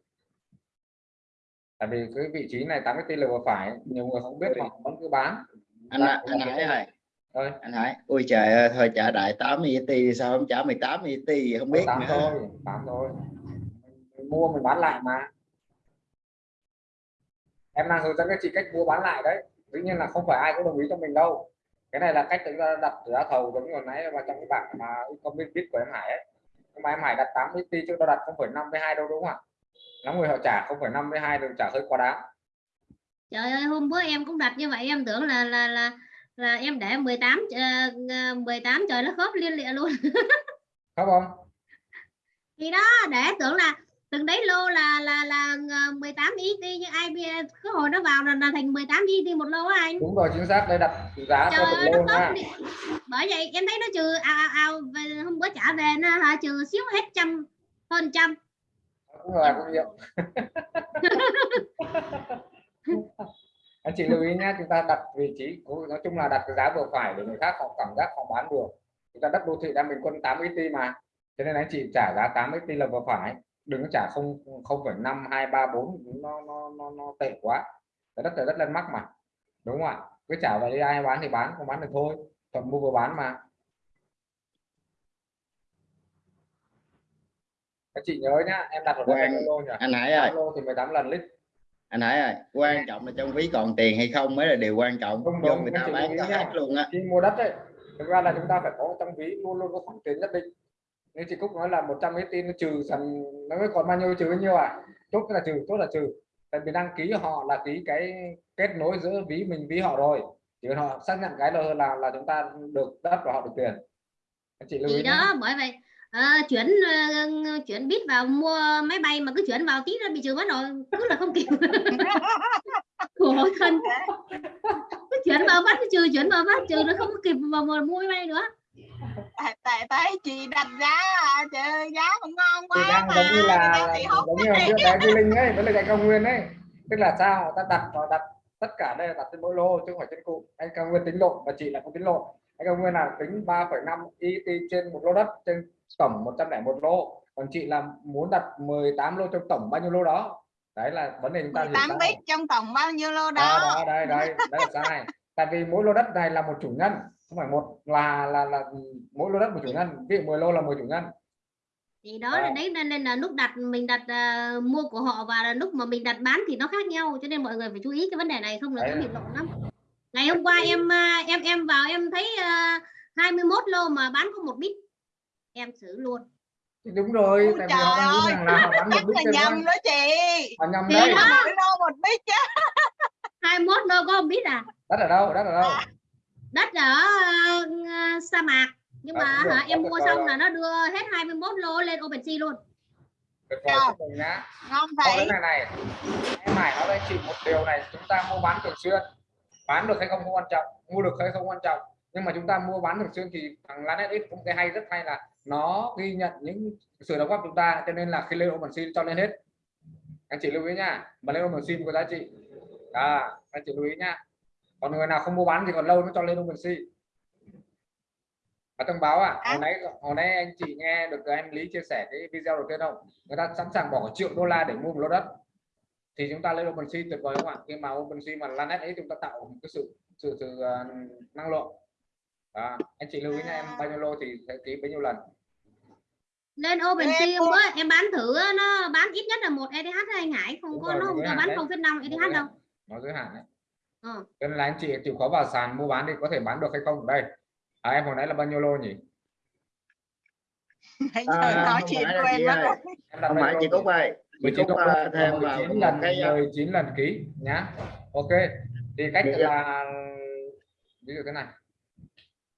Tại vì cái vị trí này 80 t là vừa phải nhiều người không biết thì vẫn cứ bán. anh Dạ, anh Hải ơi thôi anh Hải ui trời ơi thôi trả đại 80 ET đi sao không trả 18 ET không biết tám nữa. thôi tám thôi. Mình mua mình bán lại mà. Em đang hướng dẫn các chị cách mua bán lại đấy. Tuy nhiên là không phải ai cũng đồng ý cho mình đâu. Cái này là cách chúng ta đặt giá thầu giống như hồi nãy mà trong cái bảng mà comment biết của em Hải ấy. Nhưng mà em Hải đặt 80 t chứ đâu đặt 0,5 với hai đâu đúng không ạ? Lắm người họ trả 0,5 với hai đừng trả hơi quá đáng. Trời ơi hôm bữa em cũng đặt như vậy em tưởng là là là là em để 18 uh, 18 trời nó khớp liên lịa luôn. [laughs] Không không? Thì đó để tưởng là từng đấy lô là là là ờ, 18 ET nhưng ai cứ hồi nó vào là, là thành 18 ET một lô anh. Đúng rồi chính xác đây đặt giá trời theo lô khớp đi. bởi vậy em thấy nó trừ ào ào ào về hôm bữa trả về nó hả trừ xíu hết trăm hơn trăm. Cũng là cũng nhiều anh chị lưu ý nhé chúng ta đặt vị trí nói chung là đặt cái giá vừa phải để người khác họ cảm giác họ bán được. Chúng ta đất đô thị đang bình quân 80 t mà. Cho nên anh chị trả giá 80 t là vừa phải. Đừng có trả không không phẩy năm hai ba bốn nó nó nó nó tệ quá. Cái đất là đất lên mắc mà. Đúng không ạ? Cứ trả vậy đi ai bán thì bán không bán thì thôi. Thuận mua vừa bán mà. Các chị nhớ nhá em đặt ở Quang, bao lô nhỉ? anh ơi. 8 lô thì 18 lần lít anh Hải ơi quan trọng là trong ví còn tiền hay không mới là điều quan trọng. Đúng, do đúng, người cái ta bán nha. hết luôn á. Khi mua đất ấy thực ra là chúng ta phải có trong ví luôn luôn có khoản tiền nhất định. Như chị Cúc nói là 100 mấy tin nó trừ dần nó mới còn bao nhiêu trừ bao nhiêu à? Chốt là trừ chốt là trừ. Tại vì đăng ký họ là ký cái kết nối giữa ví mình ví họ rồi. Chỉ cần họ xác nhận cái là là là chúng ta được đất và họ được tiền. Anh chị lưu ý thì nhé. đó bởi vậy ờ, chuyển ờ, chuyển bit vào mua máy bay mà cứ chuyển vào tí nó bị trừ mất rồi cứ là không kịp. [laughs] Khổ thân. Cứ chuyển vào bắt trừ chuyển vào bắt trừ nó không có kịp vào mua máy bay nữa. Tại tại thấy chị đặt giá à, trời giá cũng ngon thì quá đang mà giống như là giống như là bé Duy Linh ấy với lại cao nguyên ấy. Tức là sao? Ta đặt họ đặt tất cả đây là đặt trên mỗi lô chứ không phải trên cụ. Anh cao nguyên tính lộn và chị lại không tính lộn. Anh cao nguyên là tính 3,5 ET trên một lô đất trên tổng 101 lô. Còn chị là muốn đặt 18 lô trong tổng bao nhiêu lô đó? Đấy là vấn đề chúng ta hiểu 18 sai. bit trong tổng bao nhiêu lô đó, đó đó đây đây là sai tại vì mỗi lô đất này là một chủ nhân không phải một là là là mỗi lô đất một chủ nhân ví dụ 10 lô là 10 chủ nhân thì đó Ờ. là đấy nên, nên là lúc đặt mình đặt à, mua của họ và là lúc mà mình đặt bán thì nó khác nhau cho nên mọi người phải chú ý cái vấn đề này không là Đấy. nó bị lộn lắm. Ngày hôm qua em à, em em vào em thấy à, 21 lô mà bán có một bit em xử luôn. Thì đúng rồi Ôi tại trời rằng là họ chắc là nhầm đó. chị. Họ nhầm Thì đấy. lô một bit chứ 21 lô có một bit à? Đất ở đâu đất ở đâu? Đất ở à, sa mạc. Nhưng À, mà cũng được, hả, em mua xong đâu. là nó đưa hết 21 lô lên OpenSea luôn. Vời Rồi. nhá. Ngon cái này này. Em Hải nói với chị một điều này chúng ta mua bán thường xuyên. Bán được hay không không quan trọng mua được hay không quan trọng. Nhưng mà chúng ta mua bán thường xuyên thì thằng Lanet X cũng cái hay rất hay là nó ghi nhận những sự đóng góp của chúng ta cho nên là khi lên OpenSea cho lên hết. Anh chị lưu ý nha mà lên OpenSea có giá trị. À, anh chị lưu ý nha. Còn người nào không mua bán thì còn lâu nó cho lên OpenSea và thông báo à hồi nãy hồi nãy anh chị nghe được em Lý chia sẻ cái video đầu tiên không? Người ta sẵn sàng bỏ triệu đô la để mua một lô đất. Thì chúng ta lên OpenSea tuyệt vời không ạ? Khi mà OpenSea mà Lanet ấy chúng ta tạo một cái sự sự sự uh, năng lượng. Đó. anh chị lưu ý nha em bao nhiêu lô thì sẽ ký bấy nhiêu lần lên OpenSea Em mua- bữa em bán thử á, nó bán ít nhất là một ETH thôi anh Hải không Đúng có rồi, nó không bán đấy. 0,5 ETH đâu. nó giới hạn đấy. Ờ. cho nên là anh chị chịu khó vào sàn mua bán thì có thể bán được hay không? Đây. À, em hồi nãy là bao nhiêu lô nhỉ? [laughs] Nãy À, giờ nói không chuyện chị em đặt không phải chị Cúc ơi chị 19 Cúc thêm vào 19 một lần cái à, 19 lần ký nhá. Ok. Thì cách Dạ. là ví dụ thế này.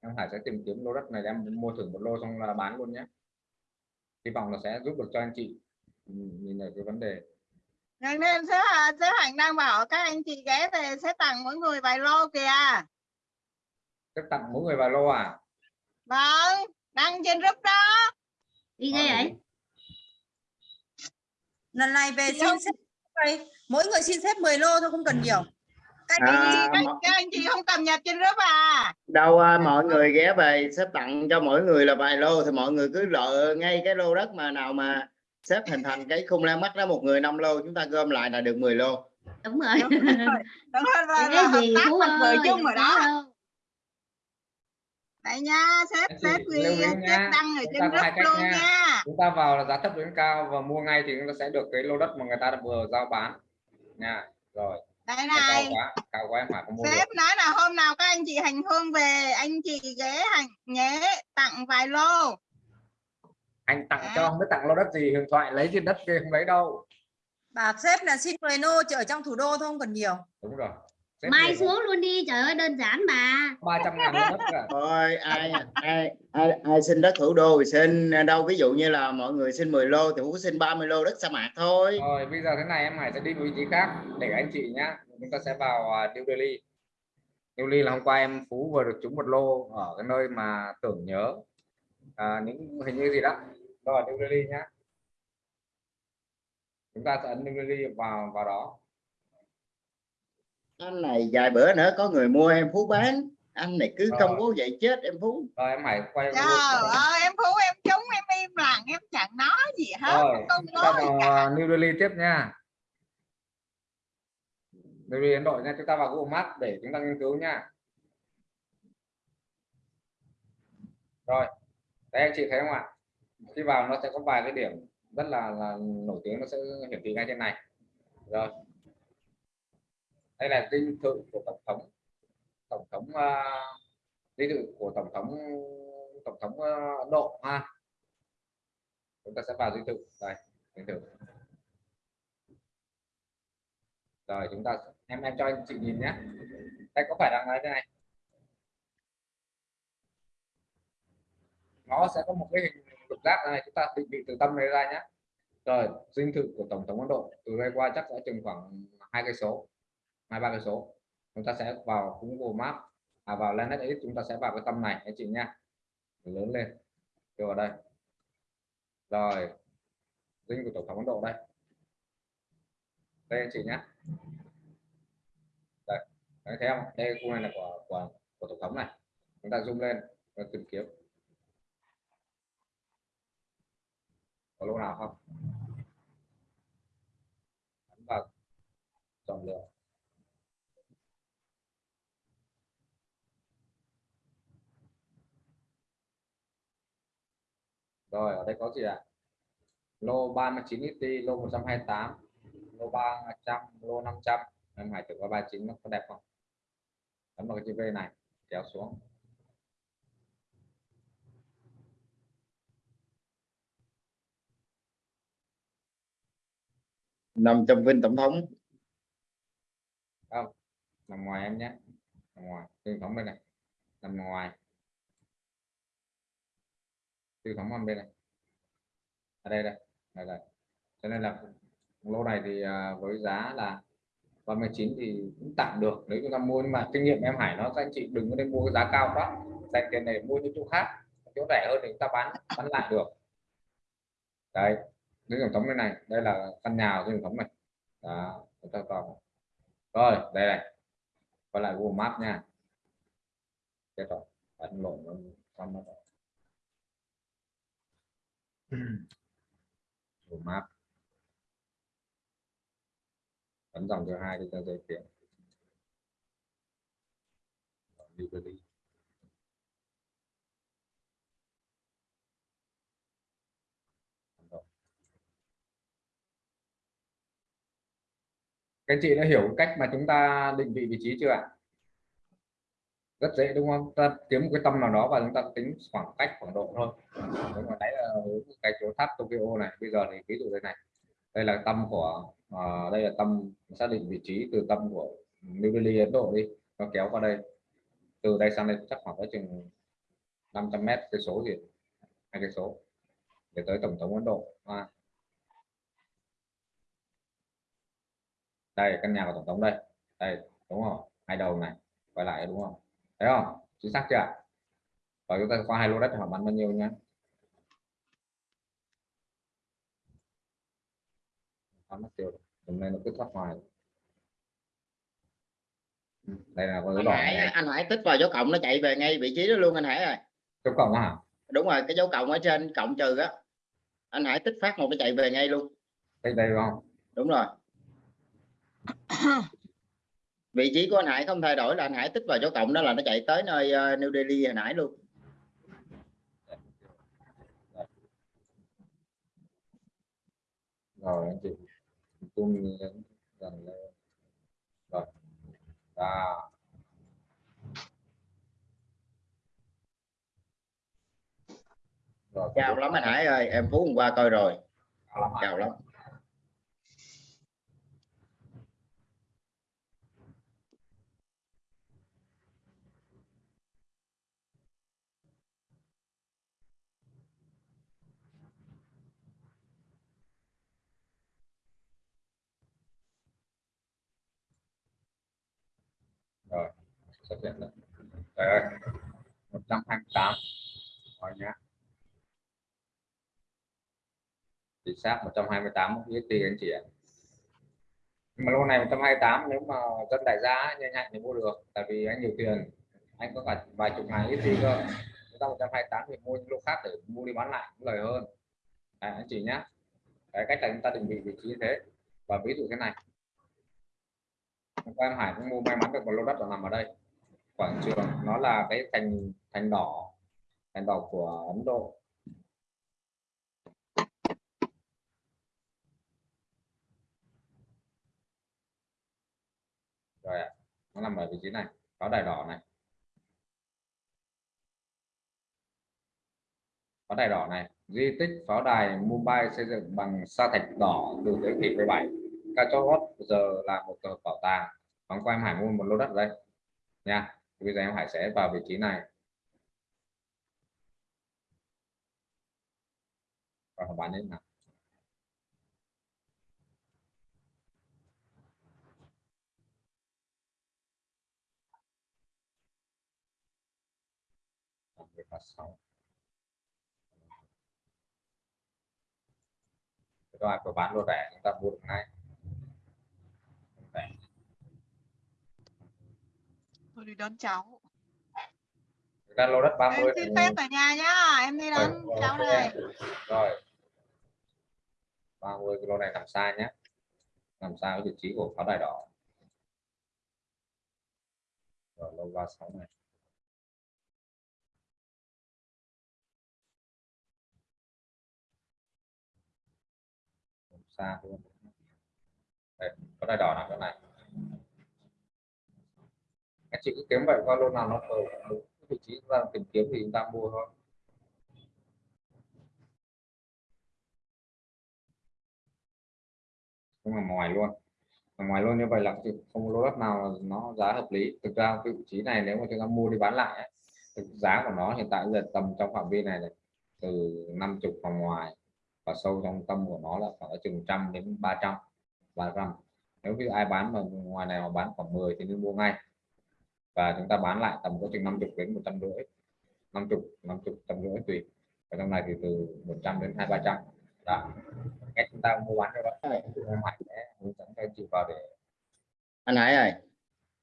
Em Hải sẽ tìm kiếm lô đất này em mua thử một lô xong là bán luôn nhé hy vọng là sẽ giúp được cho anh chị. Ừ, nhìn nhận cái vấn đề. Nên nên sếp Hà- sếp Hạnh đang bảo các anh chị ghé về sẽ tặng mỗi người vài lô kìa. Tức tặng mỗi người vài lô à? Vâng đăng trên group đó. Đi ghê ấy lần này về xin xếp mỗi người xin xếp 10 lô thôi không cần nhiều các, À, anh chị không cập nhật trên group à? Đâu à, mọi người ghé về xếp tặng cho mỗi người là vài lô thì mọi người cứ lựa ngay cái lô đất mà nào mà xếp hình thành cái khung la mắt đó một người năm lô chúng ta gom lại là được 10 lô. Đúng rồi. Đúng rồi. Đúng rồi. [laughs] Là, là cái hợp gì tác vợ ơi chung rồi đó. đấy nha sếp sếp ý sếp đăng ở chúng trên group luôn nha. nha. Chúng ta vào là giá thấp đến cao và mua ngay thì chúng ta sẽ được cái lô đất mà người ta đã vừa giao bán. Nha rồi đây cao này quá cao quá Hải không mua được. sếp nói là hôm nào các anh chị hành hương về anh chị ghé hành nhé tặng vài lô. Anh tặng À. cho không biết tặng lô đất gì huyền thoại lấy trên đất kia không lấy đâu. Bảo sếp là xin 10 lô chỉ ở trong thủ đô thôi không cần nhiều. Đúng rồi Mai xuống luôn đi trời ơi đơn giản mà. 300 ngàn lô đất cả thôi ai ai ai ai xin đất thủ đô thì xin. Đâu ví dụ như là mọi người xin 10 lô thì Phú xin 30 lô đất sa mạc thôi. Rồi bây giờ thế này em Hải sẽ đi vị trí khác để anh chị nhá. Chúng ta sẽ vào uh, New Delhi. New Delhi là hôm qua em Phú vừa được trúng một lô ở cái nơi mà tưởng nhớ. À, những hình như gì đó. Rồi New Delhi nhá. Chúng ta sẽ ấn New Delhi vào vào đó anh này vài bữa nữa có người mua em Phú bán. Anh này cứ Rồi. công bố vậy chết em Phú. Rồi em Hải quay trời ơi em phú em trúng em im lặng em chẳng nói gì hết rồi không cả. Uh, New Delhi tiếp nha. New Delhi Ấn Độ nha chúng ta vào Google Maps để chúng ta nghiên cứu nha. Rồi đây anh chị thấy không ạ? Khi vào nó sẽ có vài cái điểm rất là là nổi tiếng nó sẽ hiển thị ngay trên này. Rồi đây là dinh thự của tổng thống. Tổng thống à, uh, dinh thự của tổng thống tổng thống uh, Ấn Độ ha chúng ta sẽ vào dinh thự đây dinh thự rồi chúng ta em em cho anh chị nhìn nhé. Đây có phải là thế này? Nó sẽ có một cái hình lục giác này chúng ta định vị từ tâm này ra nhé. Rồi dinh thự của tổng thống Ấn Độ. Từ đây qua chắc sẽ chừng khoảng hai cây số hai ba cái số. Chúng ta sẽ vào cũng Google Maps à, vào lên X chúng ta sẽ vào cái tâm này anh chị nha. Lớn lên. Đưa vào đây. Rồi. Dinh của tổng thống Ấn Độ đây. Đây anh chị nhé đây. Đấy, thấy không? Đây khu này là của của, của tổng thống này. Chúng ta zoom lên và tìm kiếm. Có lúc nào không? Ấn vào chọn lựa rồi ở đây có gì ạ? Lô 39 XT lô 128 lô 300 lô 500 em hãy thử qua 39 nó có đẹp không? Ấn vào cái chữ V này kéo xuống. Nằm trong vinh tổng thống. Không nằm ngoài em nhé. Nằm ngoài thống bên này. Nằm ngoài từ âm bên này. Ở đây đây đây, đây. cho nên là lô này thì à, với giá là 39 thì cũng tạm được. Nếu chúng ta mua nhưng mà kinh nghiệm em Hải nó các anh chị đừng có nên mua cái giá cao quá. Dành tiền này mua những chỗ khác chỗ rẻ hơn thì chúng ta bán bán lại được. Đây dưới tổng thống bên này đây là căn nhà của dưới tổng thống này. Đó chúng ta vào. Rồi đây này. Quay lại Google Maps nha. Chết rồi ấn lộn nó con map. Ấn dòng thứ hai thì ta giới thiệu. Liberty. Các chị đã hiểu cách mà chúng ta định vị vị trí chưa ạ? Rất dễ đúng không? Ta kiếm một cái tâm nào đó và chúng ta tính khoảng cách khoảng độ thôi. Đúng mà đấy là cái chỗ tháp Tokyo này. Bây giờ thì ví dụ đây này. Đây là tâm của uh, đây là tâm xác định vị trí từ tâm của New Delhi Ấn Độ đi. Nó kéo qua đây. Từ đây sang đây chắc khoảng tới chừng 500 mét cái số gì? Hai cái số. Để tới tổng thống Ấn Độ. À. đây căn nhà của tổng thống đây. Đây đúng không? Hai đầu này. Quay lại đúng không? Thấy không? Chính xác chưa và chúng ta qua hai lô đất họ bán bao nhiêu nhé. Nó mất tiêu. Hôm nay nó cứ thoát ngoài. Ừ, đây là con dấu Hải này. anh Hải tích vào dấu cộng nó chạy về ngay vị trí đó luôn anh Hải ơi. Dấu cộng hả? Đúng rồi cái dấu cộng ở trên cộng trừ á. Anh Hải tích phát một cái chạy về ngay luôn. Đây đây đúng không? Đúng rồi [coughs] vị trí của anh Hải không thay đổi là anh Hải tích vào dấu cộng đó là nó chạy tới nơi ờ, New Delhi hồi nãy luôn. Rồi anh chị. Tung lên dần lên rồi à. rồi cao lắm anh Hải ơi em Phú hôm qua coi rồi. Cao lắm cao lắm rồi xuất hiện rồi Trời ơi 128 rồi nhá. Chính xác 128 USD anh chị ạ. Nhưng mà lô này 128 nếu mà dân đại giá nhanh nhạy thì mua được tại vì anh nhiều tiền. Anh có cả vài chục ngàn ít gì cơ. Chúng ta 128 thì mua những lô khác để mua đi bán lại cũng lời hơn. À, anh chị nhá. Cái cách là chúng ta định vị vị trí như thế. Và ví dụ thế này qua em Hải cũng mua may mắn được một lô đất ở nằm ở đây. Quảng trường, nó là cái thành thành đỏ thành đỏ của Ấn Độ. Rồi ạ, nó nằm ở vị trí này, có đài đỏ này. Pháo đài đỏ này, di tích pháo đài Mumbai xây dựng bằng sa thạch đỏ từ thế kỷ 17 ca giờ là một tờ bảo tàng bằng qua em Hải mua một lô đất ở đây. Nha, Thì bây giờ em Hải sẽ vào vị trí này. Và bán lên nào sáu. Rồi có bán lô rẻ, chúng ta mua được ngay Rẻ. Tôi đi đón cháu. Ra lô đất 30 Em xin phép ở nhà nhá. Em đi đón Rồi, cháu đây. rồi. 30 cái lô này nằm xa nhé nằm xa cái vị trí của pháo đài đỏ. Rồi lô 36 này. Nằm xa luôn đây pháo đài đỏ nằm chỗ này các chị cứ kiếm vậy qua lô nào nó ở đúng vị trí chúng ta tìm kiếm thì chúng ta mua thôi. Nhưng là ngoài luôn. Ở ngoài luôn như vậy là không lô đất nào nó giá hợp lý. Thực ra cái vị trí này nếu mà chúng ta mua đi bán lại ấy, giá của nó hiện tại giờ tầm trong phạm vi này, này từ 50 vòng ngoài và sâu trong tâm của nó là khoảng chừng trăm đến 300 300 nếu như ai bán mà ngoài này mà bán khoảng 10 thì nên mua ngay và chúng ta bán lại tầm có chừng 50 đến 150 50 50 trăm rưỡi tùy. Ở trong này thì từ 100 đến 2 300 đó. Cách chúng ta mua bán cho đó Hải sẽ hướng dẫn anh chị vào để anh Hải ơi.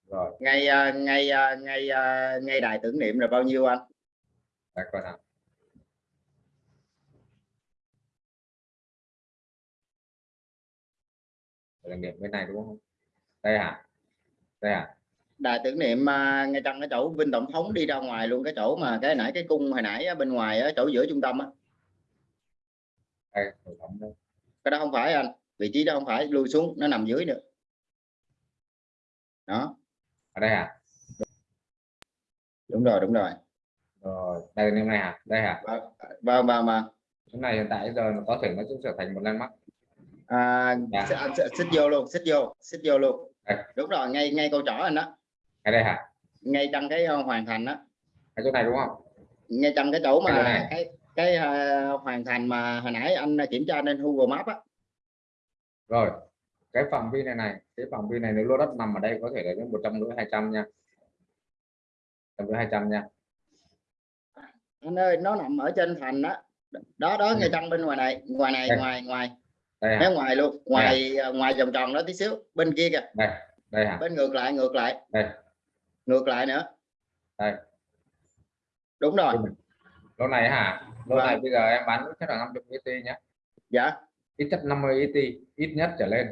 Rồi. Ngay à, ngay à, ngay à, ngay đài tưởng niệm là bao nhiêu anh? Để coi nào. Để điểm bên này đúng không? Đây hả? Đây hả đài tưởng niệm à, ngay trong cái chỗ Vinh Tổng thống đi ra ngoài luôn cái chỗ mà cái nãy cái cung hồi nãy bên ngoài á, chỗ giữa trung tâm á. Cái đó không phải anh vị trí đó không phải lui xuống nó nằm dưới nữa. Đó. Ở đây hả? Đúng rồi đúng rồi. Rồi đây bên này hả? Đây hả? Và và mà chỗ này hiện tại giờ nó có thể nó sẽ trở thành một landmark à, Dạ. xích- vô luôn xích vô xích vô luôn. Đúng rồi ngay ngay câu trỏ anh đó ở đây hả? Ngay trong cái ờ, hoàn thành đó. Ở chỗ này đúng không? Ngay trong cái chỗ mà này. cái cái ờ, hoàn thành mà hồi nãy anh kiểm tra trên Google Maps á. Rồi cái phạm vi này này cái phạm vi này nếu lô đất nằm ở đây có thể là đến một trăm rưỡi hai trăm nha. Trăm rưỡi hai trăm nha. Anh ơi nó nằm ở trên thành đó. Đó đó ngay trong bên ngoài này ngoài này Đây. ngoài ngoài. Đây hả? Ngoài luôn ngoài ờ, ngoài vòng tròn đó tí xíu bên kia kìa. Đây đây hả? Bên ngược lại ngược lại. Đây ngược lại nữa. Đây. Đúng rồi. Lô này hả? Lô Vâng. này bây giờ em bán nhất là 50 ET nhé dạ. Ít nhất 50 ET ít nhất trở lên.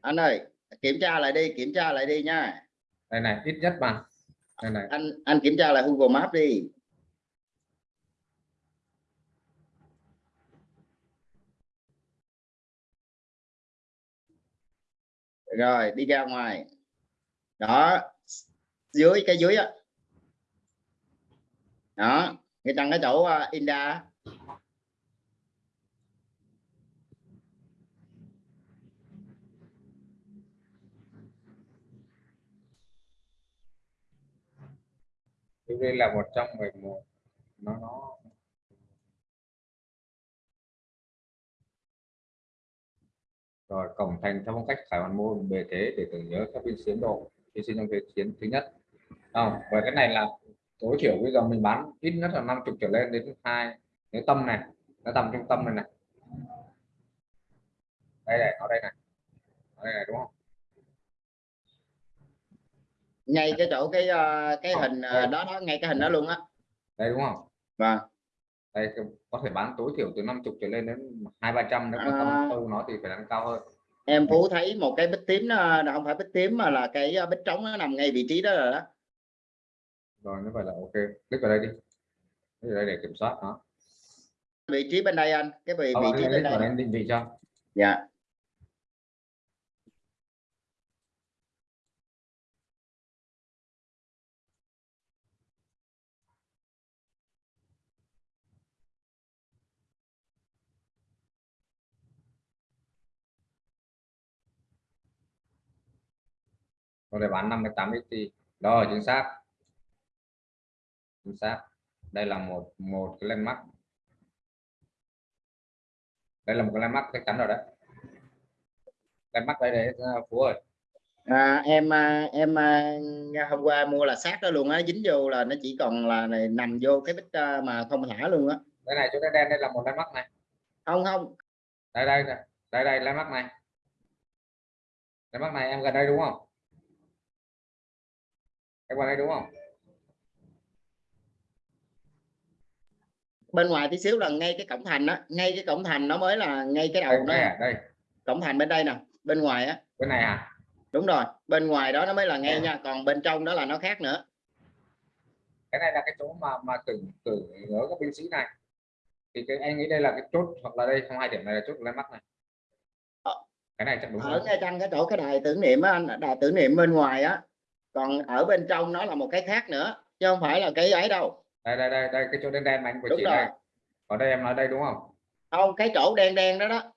Anh ơi kiểm tra lại đi kiểm tra lại đi nha. Đây này ít nhất mà. Đây này. Anh anh kiểm tra lại Google Maps đi. Rồi đi ra ngoài. Đó dưới cái dưới á. Đó người tăng cái chỗ uh, Inda đây là 111 nó nó. Rồi cổng thành theo phong cách khải hoàn môn bề thế để tưởng nhớ các viên chiến độ. Hy sinh trong thế chiến thứ nhất không và cái này là tối thiểu bây giờ mình bán ít nhất là 50 trở lên đến hai nếu tâm này nó tầm trung tâm này này. Đây này ở đây này. Ở đây này đúng không? Ngay cái chỗ cái uh, cái Ờ, hình đây. đó đó ngay cái hình đó luôn á. Đây đúng không? Vâng. Đây cái- có thể bán tối thiểu từ 50 trở lên đến hai ba trăm nếu mà À. tâm sâu nó thì phải bán cao hơn. Em phú thấy một cái bích tím nó nó không phải bích tím mà là cái bích trống nó nằm ngay vị trí đó rồi đó rồi như vậy là ok click vào đây đi. Click vào đây để kiểm soát nó vị trí bên đây anh cái vị Ờ, vị anh trí bên đây đây. định vị cho. Dạ. Lô này bán 58 XT. Rồi chính xác. Chính xác. Đây là một một cái landmark. Đây là một cái landmark chắc chắn rồi đấy. Landmark đây đấy Phú ơi. à, em à, em à, hôm qua mua là sát đó luôn á dính vô là nó chỉ còn là này, nằm vô cái bít à, mà không thả luôn á Đây này chỗ đen đen đây là một landmark này. không không Đây đây đây đây, đây landmark này. Landmark này em gần đây đúng không? Em gần đây đúng không? Bên ngoài tí xíu là ngay cái cổng thành á ngay cái cổng thành nó mới là ngay cái Đây, đầu nó. đây, à, đây. cổng thành bên đây nè bên ngoài á. Bên này à? đúng rồi bên ngoài đó nó mới là ngay nha còn bên trong đó là nó khác nữa. Cái này là cái chỗ mà mà tưởng tưởng nhớ các binh sĩ này. Thì cái anh nghĩ đây là cái chốt hoặc là đây không hai điểm này là chốt landmark này. Ờ. cái này chắc đúng ở ngay trong cái chỗ cái đài tưởng niệm á anh đài tưởng niệm bên ngoài á còn ở bên trong nó là một cái khác nữa chứ không phải là cái ấy đâu đây đây đây đây cái chỗ đen đen mà anh vừa đúng chỉ rồi. này còn đây em nói đây đúng không? Không cái chỗ đen đen đó đó.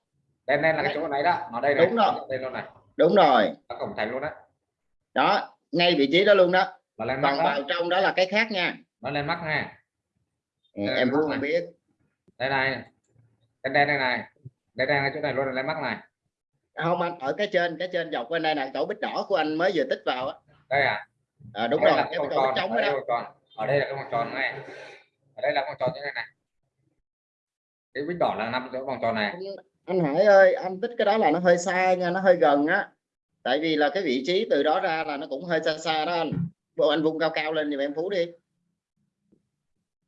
Đen đen là cái chỗ này đó nó đây này Đúng rồi. đây luôn này. Đúng rồi. Ở cổng thành luôn đó đó ngay vị trí đó luôn đó. Là landmark còn vào trong đó là cái khác nha. Nó landmark nha. Ừ, em cũng này. không biết. Đây này. Đen đen đây này. Đen đen cái chỗ này luôn là landmark này. Không anh ở cái trên cái trên dọc bên đây là chỗ bích đỏ của anh mới vừa tích vào á. Đây à. À, đúng đây rồi cái tròn trống ở đó, đó. Ở đây là cái vòng tròn này. Ở đây là vòng tròn như thế này cái vít đỏ là nằm chỗ vòng tròn này. Anh Hải ơi anh tích cái đó là nó hơi xa nha nó hơi gần á. Tại vì là cái vị trí từ đó ra là nó cũng hơi xa xa đó anh. Bộ anh vung cao cao lên giùm em phú đi.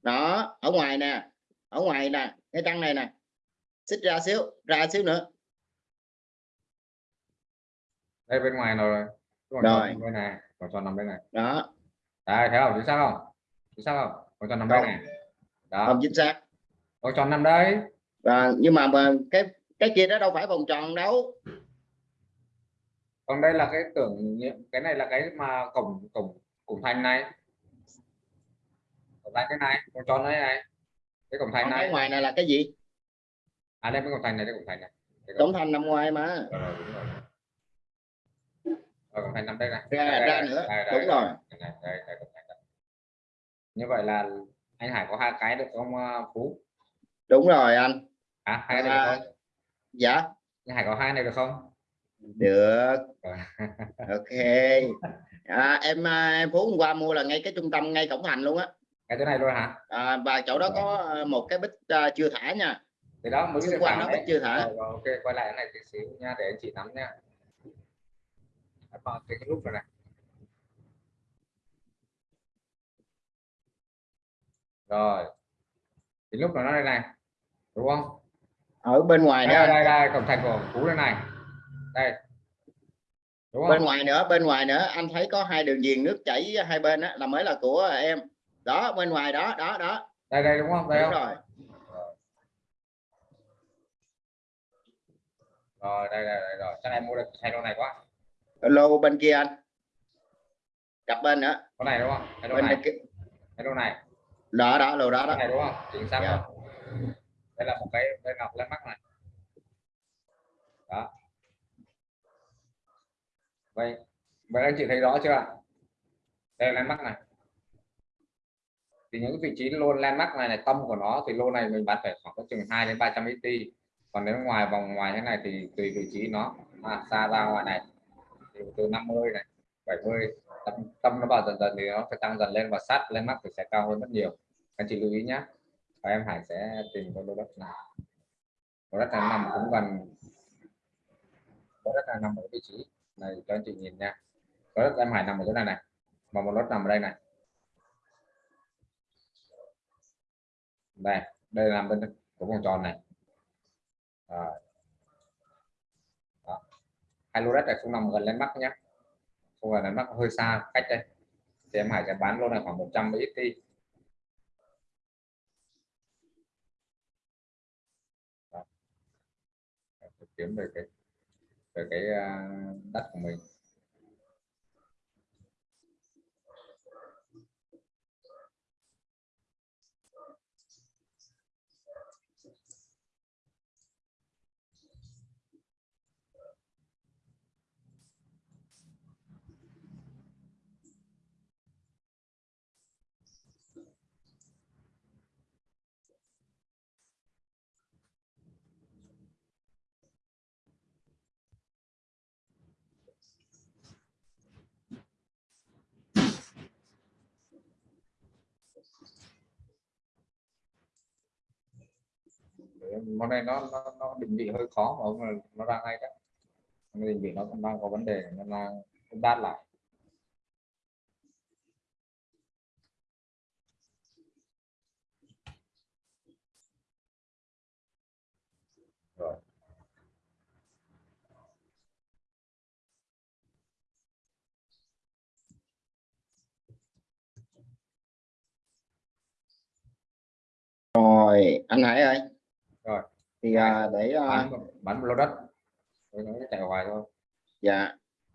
Đó ở ngoài nè ở ngoài nè cái trăng này nè. Xích ra xíu ra xíu nữa. Đây bên ngoài rồi Rồi. bên này vòng tròn nằm bên này. Đó. Đây thấy không? Chính xác không chính xác không? Vòng tròn nằm đây này. Đó. Không chính xác. Vòng tròn nằm đây và nhưng mà, mà cái cái kia đó đâu phải vòng tròn đâu. Còn đây là cái tưởng cái này là cái mà cổng cổng cổng thành này. Cổng thành cái này vòng tròn đây này. Cái cổng thành cái này. ngoài này là cái gì? À đây cái cổng thành này đây cổng thành này. Cái cổng thành nằm ngoài mà. Đúng rồi. Rồi, cổng thành nằm đây này. Ra- Đây, ra đây, nữa. đây, Đúng đây, rồi. đây, đây, đây, đây, cổng thành. đây. Như vậy là anh Hải có hai cái được không uh, Phú? Đúng rồi anh. À hai cái À. được không? dạ. Anh Hải có hai này được không? Được. Rồi. ok. À, em à, em phú hôm qua mua là ngay cái trung tâm ngay cổng thành luôn á. Cái chỗ này luôn hả? À, và chỗ đó có à, một cái bích à, chưa thả nha. Thì đó mới cái quanh khoảng nó bích chưa thả. Rồi, rồi, ok quay lại cái này tí xíu nha để anh chị nắm nha. Cái lúc này này rồi. Thì lúc nó đây? Này đúng không? Ở bên ngoài nữa đây anh. đây đây cổng thành của phú đây này. Đây. Đúng không? bên ngoài nữa bên ngoài nữa. Anh thấy có hai đường viền nước chảy hai bên á là mới là của em. Đó bên ngoài đó đó đó. Đây đây đúng không? Đây đúng không? rồi. Rồi đây đây, đây rồi. Chắc em mua được hai lô này quá? Lô bên kia anh. Cặp bên nữa. Con này đúng không? Hai lô bên này. hai lô này đó đó lô đó đó. Này đúng không? Chính xác Dạ. không? Đây là một cái đây là một cái mắt này. Đó. Vậy vậy anh chị thấy rõ chưa? Ạ đây là landmark này. Thì những vị trí lô landmark này này tâm của nó thì lô này mình bán phải khoảng có chừng 2 đến 300 xt còn nếu ngoài vòng ngoài thế này thì tùy vị trí nó. À, xa ra ngoài này. Thì từ 50 này 70 tâm, tâm nó vào dần dần thì nó sẽ tăng dần lên và sát lên mắt thì sẽ cao hơn rất nhiều. Anh chị lưu ý nhé và em Hải sẽ tìm con lô đất này lô đất này nằm cũng gần. Lô đất này nằm ở vị trí này cho anh chị nhìn nha. Lô đất em Hải nằm ở chỗ này này. Và một lô đất nằm ở đây này. Đây đây là nằm bên của vòng tròn này. Rồi. Đó. hai lô đất này không nằm gần lên mắt nhé không phải là nó hơi xa cách đây. Thì em Hải sẽ bán luôn là khoảng 100 ít đi. Kiếm về cái về cái à, đất của mình. Món này nó nó, nó định vị hơi khó mà ông nó ra ngay đấy định vị nó cũng đang có vấn đề nên là đát lại. Rồi. Rồi anh Hải ơi rồi. Thì à, để à, bán bán một lô đất. Tôi nói chạy hoài thôi. Dạ.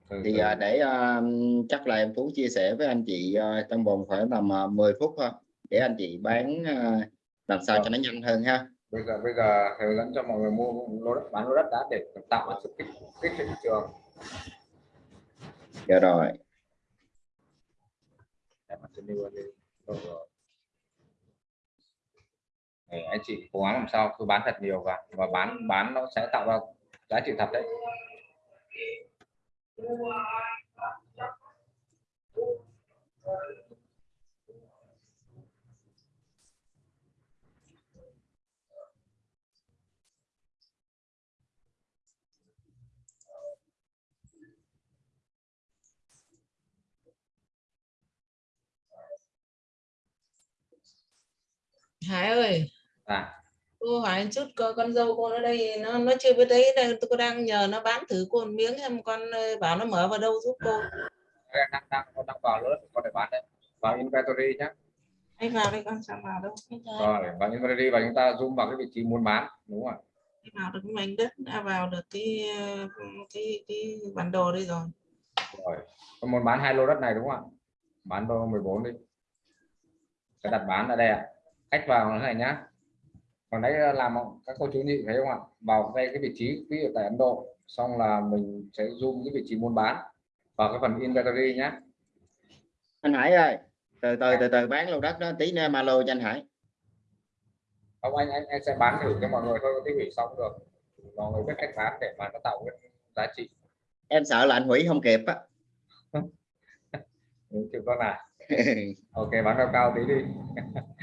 Từ, thì từ. à, để à, chắc là em Phú chia sẻ với anh chị à, trong vòng khoảng tầm à, 10 phút thôi. Để anh chị bán à, làm sao cho nó nhanh hơn ha. Bây giờ bây giờ hướng dẫn cho mọi người mua lô đất bán lô đất đã để tạo ra sự kích kích thị trường dạ rồi. Mà trên đi. Rồi rồi. Để anh chị cố gắng làm sao, cứ bán thật nhiều và và bán bán nó sẽ tạo ra giá trị thật đấy. Hải ơi à cô hỏi chút con dâu cô ở đây nó nó chưa biết đấy đây tôi đang nhờ nó bán thử cô một miếng em con ờ, bảo nó mở vào đâu giúp cô. Đang đang đang đang vào đất có thể bán đấy. Vào inventory nhé anh vào đây con sao vào đâu. Rồi vào inventory và chúng ta zoom vào cái vị trí muốn bán đúng không ạ? Vào được cái mảnh đất đã vào được cái ờ, cái cái bản đồ đây rồi. Rồi muốn bán hai lô đất này đúng không ạ? Bán lô 14 đi. Sẽ đặt bán ở đây ạ. Cách vào như này nhá còn đấy làm các cô chú nhị thấy không ạ? Vào đây cái vị trí ví dụ tại Ấn Độ xong là mình sẽ zoom cái vị trí muốn bán vào cái phần inventory nhá. Anh Hải ơi từ từ từ từ bán lô đất đó tí nữa em alo cho anh Hải. Không anh anh anh sẽ bán thử cho mọi người thôi tí hủy xong được. Mọi người biết cách bán để mà nó tạo cái giá trị. Em sợ là anh hủy không kịp á. [laughs] Chịu con này [laughs] ok bán cao cao tí đi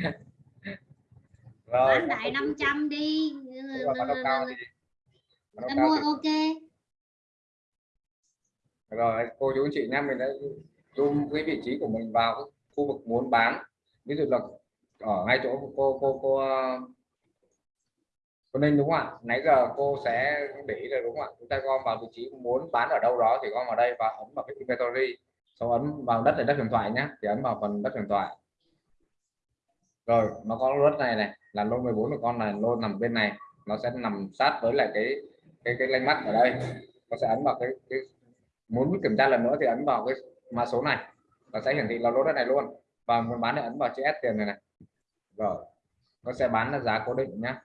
[laughs] rồi bán đại 500 đi. Đi. Mua ok. Rồi cô chú chị nha mình đã zoom cái vị trí của mình vào cái khu vực muốn bán. Ví dụ là ở ngay chỗ cô cô cô ờ, cô Ninh đúng không ạ? Nãy giờ cô sẽ để ý rồi đúng không ạ? Chúng ta gom vào vị trí muốn bán ở đâu đó thì gom vào đây và ấn vào cái inventory. Sau ấn vào đất để đất huyền thoại nhé thì ấn vào phần đất huyền thoại. Rồi nó có đất này này là lô 14 của con này lô nằm bên này. Nó sẽ nằm sát với lại cái cái cái lanh mắt ở đây. Nó sẽ ấn vào cái, cái muốn kiểm tra lần nữa thì ấn vào cái mã số này. Nó sẽ hiển thị là lô đất này luôn. Và muốn bán thì ấn vào chữ S tiền này này. Rồi nó sẽ bán là giá cố định nhá.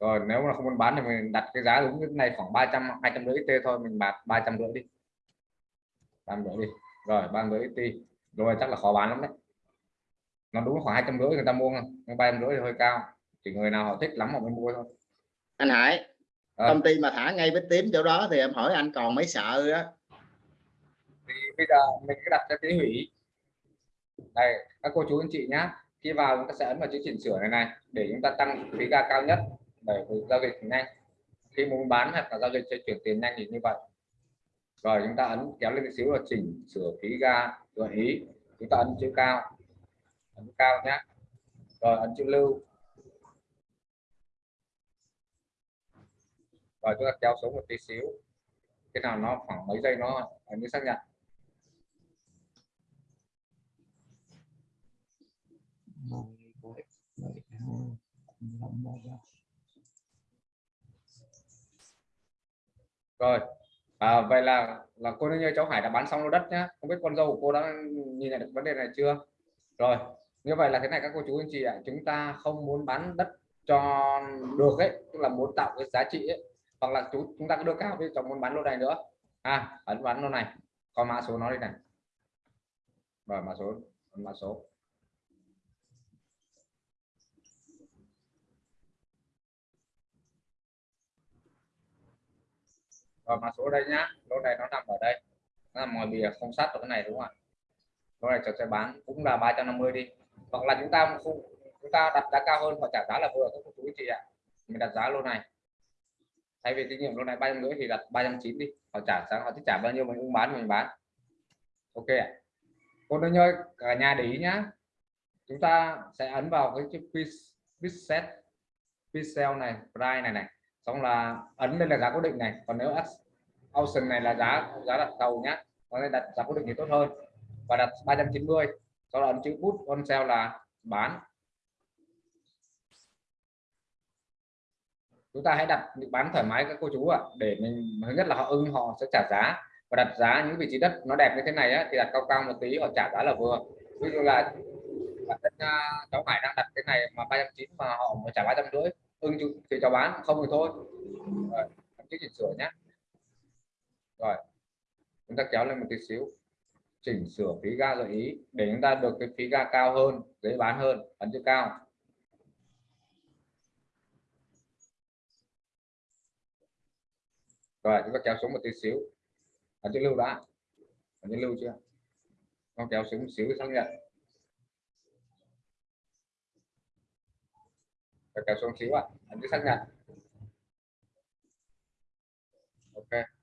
Rồi nếu mà không muốn bán thì mình đặt cái giá đúng cái này khoảng 300 hai trăm rưỡi t thôi mình bán ba trăm rưỡi đi. 300 rưỡi đi. Rồi ba rưỡi t. Rồi chắc là khó bán lắm đấy nó đúng khoảng hai trăm rưỡi người ta mua không? Ba trăm rưỡi thì hơi cao. Chỉ người nào họ thích lắm họ mới mua thôi. Anh Hải Ờ. công ty mà thả ngay vết tím chỗ đó thì em hỏi anh còn mấy sợ á? Thì bây giờ mình cứ đặt cho tí hủy. Đây các cô chú anh chị nhá. Khi vào chúng ta sẽ ấn vào chữ chỉnh sửa này này để chúng ta tăng phí ga cao nhất. Để giao dịch nhanh. Khi muốn bán hoặc là giao dịch cho chuyển tiền nhanh thì như vậy. Rồi chúng ta ấn kéo lên một xíu là chỉnh sửa phí ga gợi ý. Chúng ta ấn chữ cao ấn cao nhá. Rồi ấn chữ lưu. Rồi chúng ta kéo xuống một tí xíu. Cái nào nó khoảng mấy giây nó ấn xác nhận. Rồi à, vậy là là cô như cháu Hải đã bán xong lô đất nhá. Không biết con dâu của cô đã nhìn nhận được vấn đề này chưa? Rồi như vậy là thế này các cô chú anh chị ạ, chúng ta không muốn bán đất cho được ấy, tức là muốn tạo cái giá trị ấy, hoặc là chúng chúng ta cứ đưa cao với chồng muốn bán lô này nữa. À ấn bán lô này, có mã số nó đây này. Rồi, mã số mã số. Rồi, mã số đây nhá, lô này nó nằm ở đây. Nó nằm ngoài bìa không sát vào cái này đúng không ạ? Lô này cháu sẽ bán, cũng là 350 đi hoặc là chúng ta không, chúng ta đặt giá cao hơn họ trả giá là vừa các quý chú chị ạ. Mình đặt giá lô này. Thay vì tín nhiệm lô này ba trăm rưỡi thì đặt ba trăm chín đi. Họ trả giá, họ thích trả bao nhiêu mình cũng bán mình bán. Ok ạ. Cô nữ ơi, cả nhà để ý nhá. Chúng ta sẽ ấn vào cái chữ preset set pixel này price này này. Xong là ấn lên là giá cố định này. Còn nếu option này là giá giá đặt cầu nhá. Có nên đặt giá cố định thì tốt hơn. Và đặt 390 sau đó chữ put on sale là bán. Chúng ta hãy đặt bán thoải mái các cô chú ạ để mình thứ nhất là họ ưng họ sẽ trả giá. Và đặt giá những vị trí đất nó đẹp như thế này á, thì đặt cao cao một tí họ trả giá là vừa. Ví dụ là bản thân uh, cháu Hải đang đặt cái này mà 390 mà họ mới trả ba trăm rưỡi ưng thì cháu bán không thì thôi. Rồi em chỉnh sửa nhé rồi chúng ta kéo lên một tí xíu chỉnh sửa phí ga gợi ý để chúng ta được cái phí ga cao hơn, dễ bán hơn, ấn chữ cao. Rồi, chúng ta kéo xuống một tí xíu. Ấn chữ lưu đã. Ấn chữ lưu chưa? Con kéo xuống một xíu xác nhận. Rồi, kéo xuống xíu ạ. Ấn chữ xác nhận. Ok.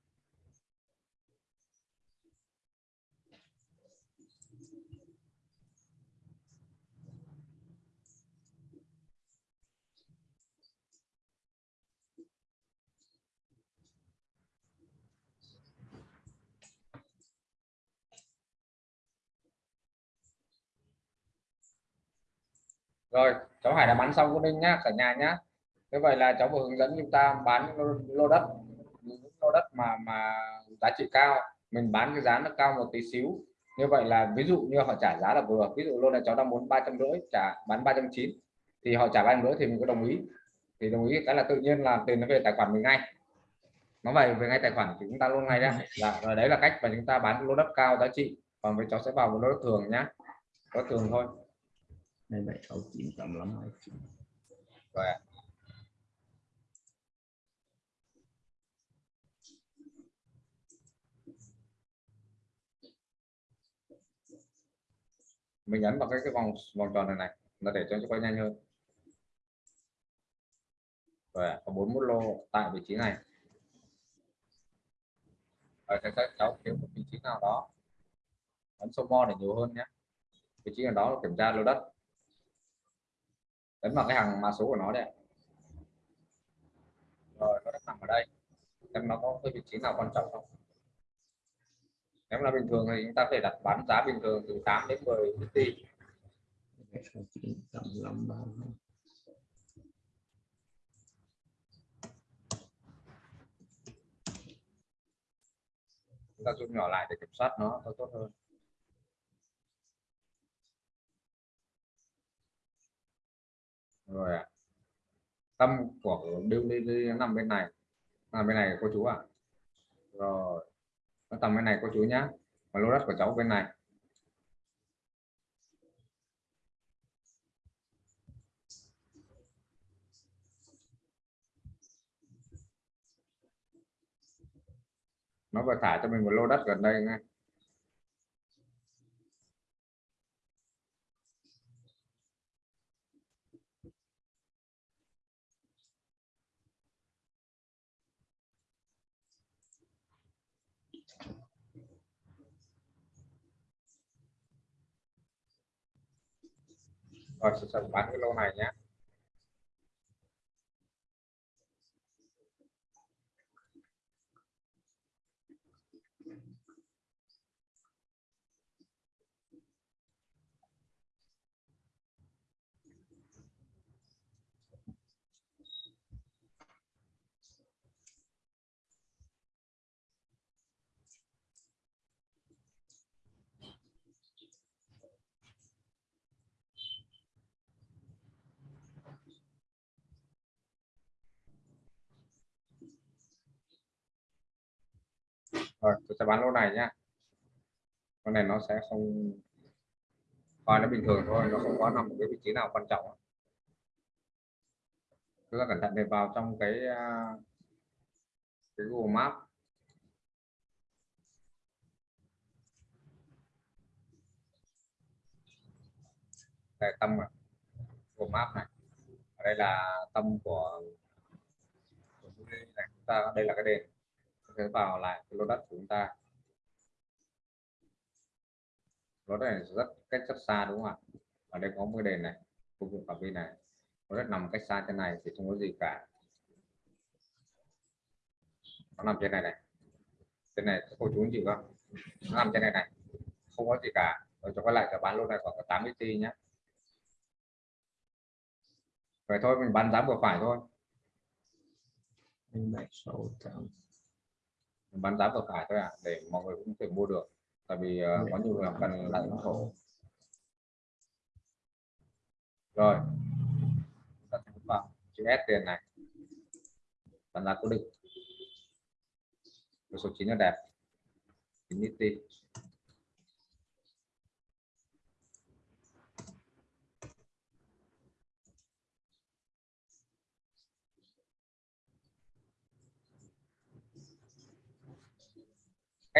Rồi cháu Hải đã bán xong cô Ninh nhá cả nhà nhá. Như vậy là cháu vừa hướng dẫn chúng ta bán lô, lô đất. Lô đất mà mà giá trị cao mình bán cái giá nó cao một tí xíu. Như vậy là ví dụ như họ trả giá là vừa ví dụ lô này cháu đang muốn ba trăm rưỡi trả bán ba trăm chín thì họ trả ba trăm rưỡi thì mình có đồng ý. Thì đồng ý cái là tự nhiên là tiền nó về tài khoản mình ngay. Nó về về ngay tài khoản thì chúng ta luôn ngay ra là rồi đấy là cách mà chúng ta bán lô đất cao giá trị. Còn với cháu sẽ vào một lô đất thường nhá. Có thường thôi hai bảy sáu chín tầm lắm mấy rồi ạ. mình nhấn vào cái cái vòng vòng tròn này này, nó để cho nó quay nhanh hơn. Rồi có có 41 lô tại vị trí này. Ở các cháu kiếm một vị trí nào đó. Ấn số mo để nhiều hơn nhé. Vị trí nào đó là kiểm tra lô đất ấn vào cái hàng mã số của nó đây rồi, nó đã nằm ở đây. Xem nó có cái vị trí nào quan trọng không. Nếu là bình thường thì chúng ta có thể đặt bán giá bình thường từ 8 đến 10 USD chúng ta zoom nhỏ lại để kiểm soát nó tốt hơn. Rồi ạ. Tâm của điêu đi, đi nằm bên này. Nằm bên này cô chú ạ. Rồi nó tầm bên này cô chú nhá. Và lô đất của cháu bên này. Nó vừa thả cho mình một lô đất gần đây ngay rồi sẽ sẽ bán cái lô này nhé rồi tôi sẽ bán lô này nhá. Con này nó sẽ không coi nó bình thường thôi nó không có nằm ở cái vị trí nào quan trọng. Chúng ta cẩn thận để vào trong cái à, cái Google Maps. Đây tâm à Google Maps này. Ở đây là tâm của, của này. Chúng ta đây là cái đền sẽ vào lại cái lô đất của chúng ta. Lô đất này rất cách rất xa đúng không ạ? Ở đây có một cái đền này phục vụ phạm vi này. Lô đất nằm cách xa trên này thì không có gì cả. Nó nằm trên này này. Trên này cô chú anh chị không? Nó nằm trên này này. Không có gì cả. Rồi cho quay lại cả bán lô này khoảng tám 80 tỷ nhé vậy thôi, mình bán giá vừa phải thôi. Minh Bạch sáu tám mình bán giá vừa phải thôi ạ à để mọi người cũng có thể mua được. Tại vì uh, có nhiều người cần lại ủng hộ rồi. Ta sẽ vào chữ S tiền này. Bán giá cố định. Cái số 9 là đẹp. Infinity.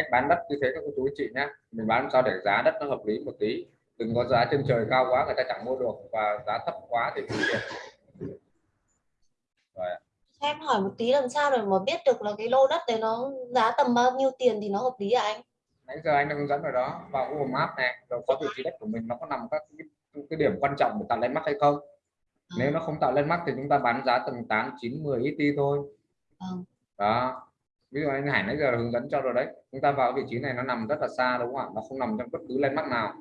Cách bán đất như thế các cô chú anh chị nhé mình bán sao để giá đất nó hợp lý một tí. Đừng có giá trên trời cao quá người ta chẳng mua được. Và giá thấp quá thì không tiền rồi em hỏi một tí làm sao để mà biết được là cái lô đất đấy nó giá tầm bao nhiêu tiền thì nó hợp lý à anh? nãy giờ anh đã hướng dẫn rồi đó vào Google Maps này. Rồi có vị trí đất của mình nó có nằm các cái, cái điểm quan trọng để tạo lên mắc hay không? Nếu nó không tạo lên mắc thì chúng ta bán giá tầm 8 9 10 ít đi thôi. Vâng. đó ví dụ anh Hải nãy giờ hướng dẫn cho rồi đấy. Chúng ta vào vị trí này nó nằm rất là xa đúng không ạ? Nó không nằm trong bất cứ lên nào.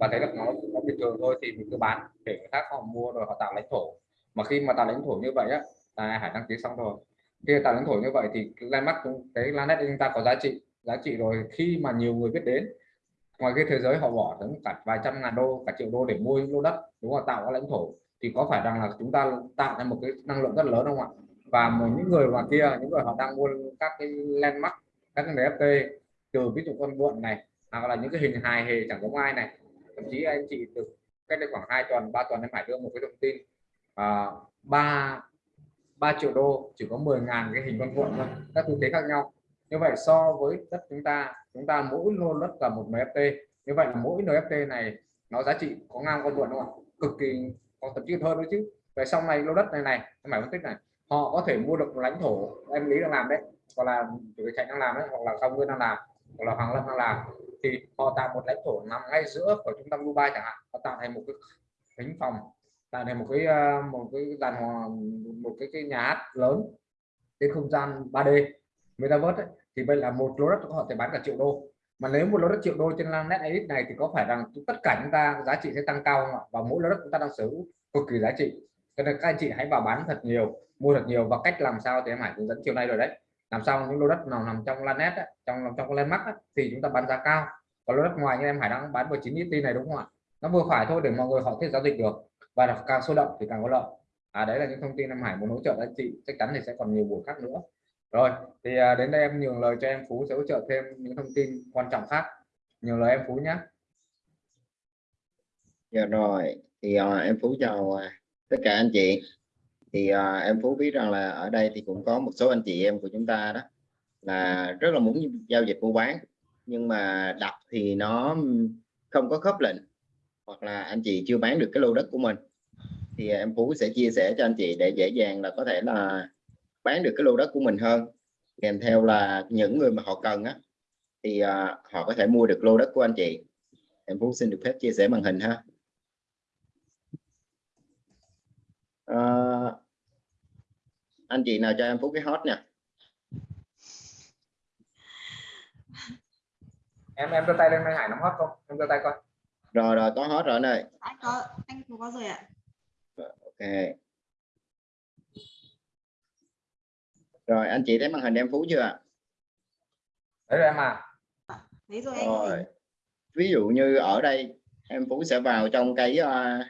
Và thấy được nó nó bình thường thôi thì mình cứ bán để người khác họ mua rồi họ tạo lãnh thổ. Mà khi mà tạo lãnh thổ như vậy á, là Hải đăng ký xong rồi. Khi tạo lãnh thổ như vậy thì landmark cái landmark chúng ta có giá trị giá trị rồi. Khi mà nhiều người biết đến, ngoài cái thế giới họ bỏ đến cả vài trăm ngàn đô, cả triệu đô để mua những lô đất, đúng không ạ? tạo lãnh thổ, thì có phải rằng là chúng ta tạo ra một cái năng lượng rất lớn không ạ? Và một những người mà kia những người họ đang mua các cái landmark các cái NFT từ ví dụ con buộn này hoặc là những cái hình hài hề chẳng giống ai này. Thậm chí anh chị được cách đây khoảng 2 tuần 3 tuần em phải đưa một cái thông tin à, ba 3 triệu đô chỉ có 10 ngàn cái hình con cuộn thôi các tư thế khác nhau. Như vậy so với đất chúng ta chúng ta mỗi lô đất là một NFT. Như vậy là mỗi NFT này nó giá trị có ngang con cuộn không ạ? Cực kỳ có thậm chí hơn nữa chứ. Về sau này lô đất này này em phải phân tích này họ có thể mua được lãnh thổ em lý đang làm đấy. Hoặc là chủ tịch đang làm đấy hoặc là Cao Nguyên đang làm hoặc là Hoàng Lâm đang làm. Thì họ tạo một lãnh thổ nằm ngay giữa của trung tâm Dubai chẳng hạn. Họ tạo thành một cái thính phòng tạo thành một cái ờ, một cái dàn hòa một cái, cái nhà hát lớn cái không gian 3D metaverse ấy, thì bây là một lô đất họ thể bán cả triệu đô. Mà nếu một lô đất triệu đô trên net edit này thì có phải rằng tất cả chúng ta giá trị sẽ tăng cao không ạ? Và mỗi lô đất chúng ta đang sở hữu cực kỳ giá trị. Cho nên các anh chị hãy vào bán thật nhiều mua thật nhiều và cách làm sao thì em Hải hướng dẫn chiều nay rồi đấy. Làm sao những lô đất nào nằm trong Lanet ấy, trong trong trong landmark ấy, thì chúng ta bán giá cao. Còn lô đất ngoài như em Hải đang bán với 9 ET này đúng không ạ? Nó vừa phải thôi để mọi người họ thể giao dịch được. Và đọc càng sôi động thì càng có lợi. À đấy là những thông tin em Hải muốn hỗ trợ anh chị chắc chắn thì sẽ còn nhiều buổi khác nữa. Rồi thì à, đến đây em nhường lời cho em Phú sẽ hỗ trợ thêm những thông tin quan trọng khác. Nhường lời em Phú nhé Dạ rồi thì à, em Phú chào à, tất cả anh chị thì à, em Phú biết rằng là ở đây thì cũng có một số anh chị em của chúng ta đó là rất là muốn giao dịch mua bán nhưng mà đọc thì nó không có khớp lệnh hoặc là anh chị chưa bán được cái lô đất của mình. Thì em Phú sẽ chia sẻ cho anh chị để dễ dàng là có thể là bán được cái lô đất của mình hơn. Kèm theo là những người mà họ cần á thì à, họ có thể mua được lô đất của anh chị. Em Phú xin được phép chia sẻ màn hình ha. Ờ, anh chị nào cho em Phú cái hot nha. Em em đưa tay lên anh Hải nắm hot không? Em đưa tay coi. Rồi rồi có hot rồi anh ơi anh có anh có có rồi ạ. Ok. Rồi anh chị thấy màn hình em Phú chưa ạ? Đấy rồi em à? Thấy rồi anh rồi. ví dụ như ở đây em Phú sẽ vào trong cái à,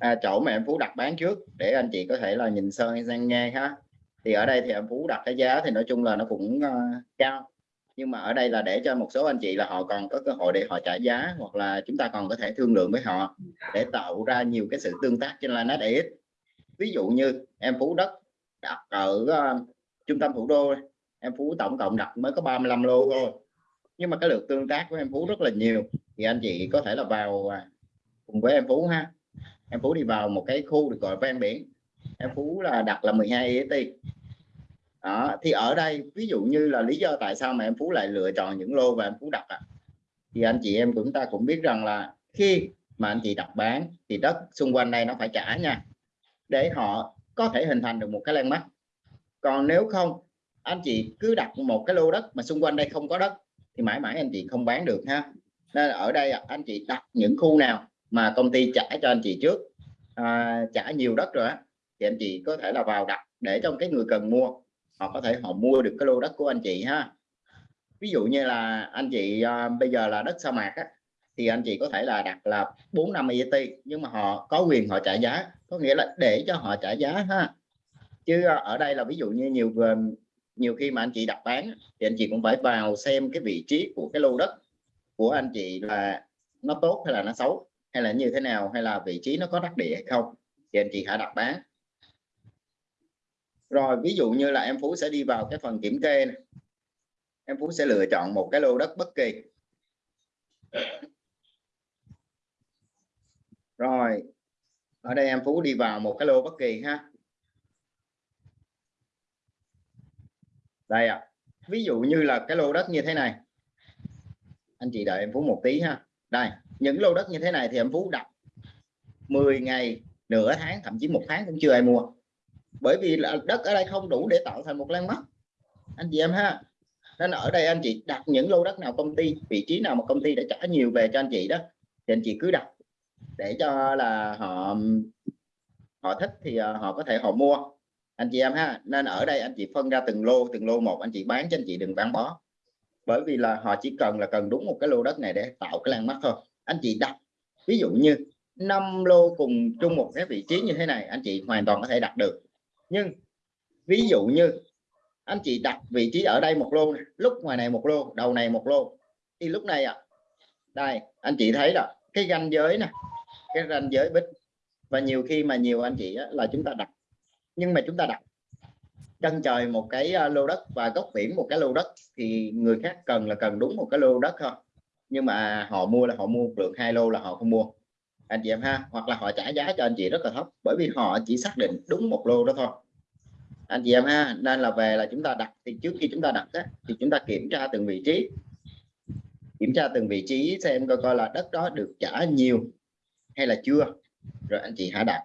à, chỗ mà em Phú đặt bán trước để anh chị có thể là nhìn sơn sang nghe ha. Thì ở đây thì em Phú đặt cái giá thì nói chung là nó cũng uh, cao. Nhưng mà ở đây là để cho một số anh chị là họ còn có cơ hội để họ trả giá hoặc là chúng ta còn có thể thương lượng với họ để tạo ra nhiều cái sự tương tác trên Lanet EX ví dụ như em Phú đất đặt ở uh, trung tâm thủ đô em Phú tổng cộng đặt mới có 35 lô thôi. Nhưng mà cái lượt tương tác của em Phú rất là nhiều. Thì anh chị có thể là vào à, cùng với em Phú ha em Phú đi vào một cái khu được gọi ven biển. Em Phú là đặt là 12 et đó, thì ở đây, ví dụ như là lý do tại sao mà em Phú lại lựa chọn những lô và em Phú đặt ạ, thì anh chị em chúng ta cũng biết rằng là khi mà anh chị đặt bán thì đất xung quanh đây nó phải trả nha, để họ có thể hình thành được một cái landmark. Còn nếu không, anh chị cứ đặt một cái lô đất mà xung quanh đây không có đất thì mãi mãi anh chị không bán được ha. Nên ở đây anh chị đặt những khu nào mà công ty trả cho anh chị trước. À, trả nhiều đất rồi á thì anh chị có thể là vào đặt để trong cái người cần mua. Họ có thể họ mua được cái lô đất của anh chị ha. Ví dụ như là anh chị à, bây giờ là đất sa mạc á, thì anh chị có thể là đặt là 4 năm ET nhưng mà họ có quyền họ trả giá. Có nghĩa là để cho họ trả giá ha. Chứ à, ở đây là ví dụ như nhiều nhiều khi mà anh chị đặt bán thì anh chị cũng phải vào xem cái vị trí của cái lô đất của anh chị là nó tốt hay là nó xấu hay là như thế nào, hay là vị trí nó có đắc địa hay không, thì anh chị hãy đặt bán. Rồi, ví dụ như là em Phú sẽ đi vào cái phần kiểm kê này. em Phú sẽ lựa chọn một cái lô đất bất kỳ. Rồi, ở đây em Phú đi vào một cái lô bất kỳ ha. Đây ạ. Ví dụ như là cái lô đất như thế này. Anh chị đợi em Phú một tí ha. Đây những lô đất như thế này thì em Phú đặt 10 ngày, nửa tháng, thậm chí một tháng cũng chưa ai mua. Bởi vì là đất ở đây không đủ để tạo thành một landmark anh chị em ha, nên ở đây anh chị đặt những lô đất nào công ty, vị trí nào mà công ty đã trả nhiều về cho anh chị đó, thì anh chị cứ đặt để cho là họ họ thích thì ờ, họ có thể họ mua. Anh chị em ha, nên ở đây anh chị phân ra từng lô từng lô một anh chị bán cho anh chị đừng bán bó. Bởi vì là họ chỉ cần là cần đúng một cái lô đất này để tạo cái landmark thôi anh chị đặt ví dụ như 5 lô cùng chung một cái vị trí như thế này anh chị hoàn toàn có thể đặt được. Nhưng ví dụ như anh chị đặt vị trí ở đây một lô này, lúc ngoài này một lô đầu này một lô thì lúc này à đây anh chị thấy là cái ranh giới nè cái ranh giới bích và nhiều khi mà nhiều anh chị á, là chúng ta đặt nhưng mà chúng ta đặt chân trời một cái à, lô đất và góc biển một cái lô đất thì người khác cần là cần đúng một cái lô đất thôi nhưng mà họ mua là họ mua một lượng hai lô là họ không mua. Anh chị em ha hoặc là họ trả giá cho anh chị rất là thấp bởi vì họ chỉ xác định đúng một lô đó thôi. Anh chị em ha nên là về là chúng ta đặt thì trước khi chúng ta đặt á, thì chúng ta kiểm tra từng vị trí. Kiểm tra từng vị trí xem coi coi là đất đó được trả nhiều hay là chưa. Rồi anh chị hãy đặt.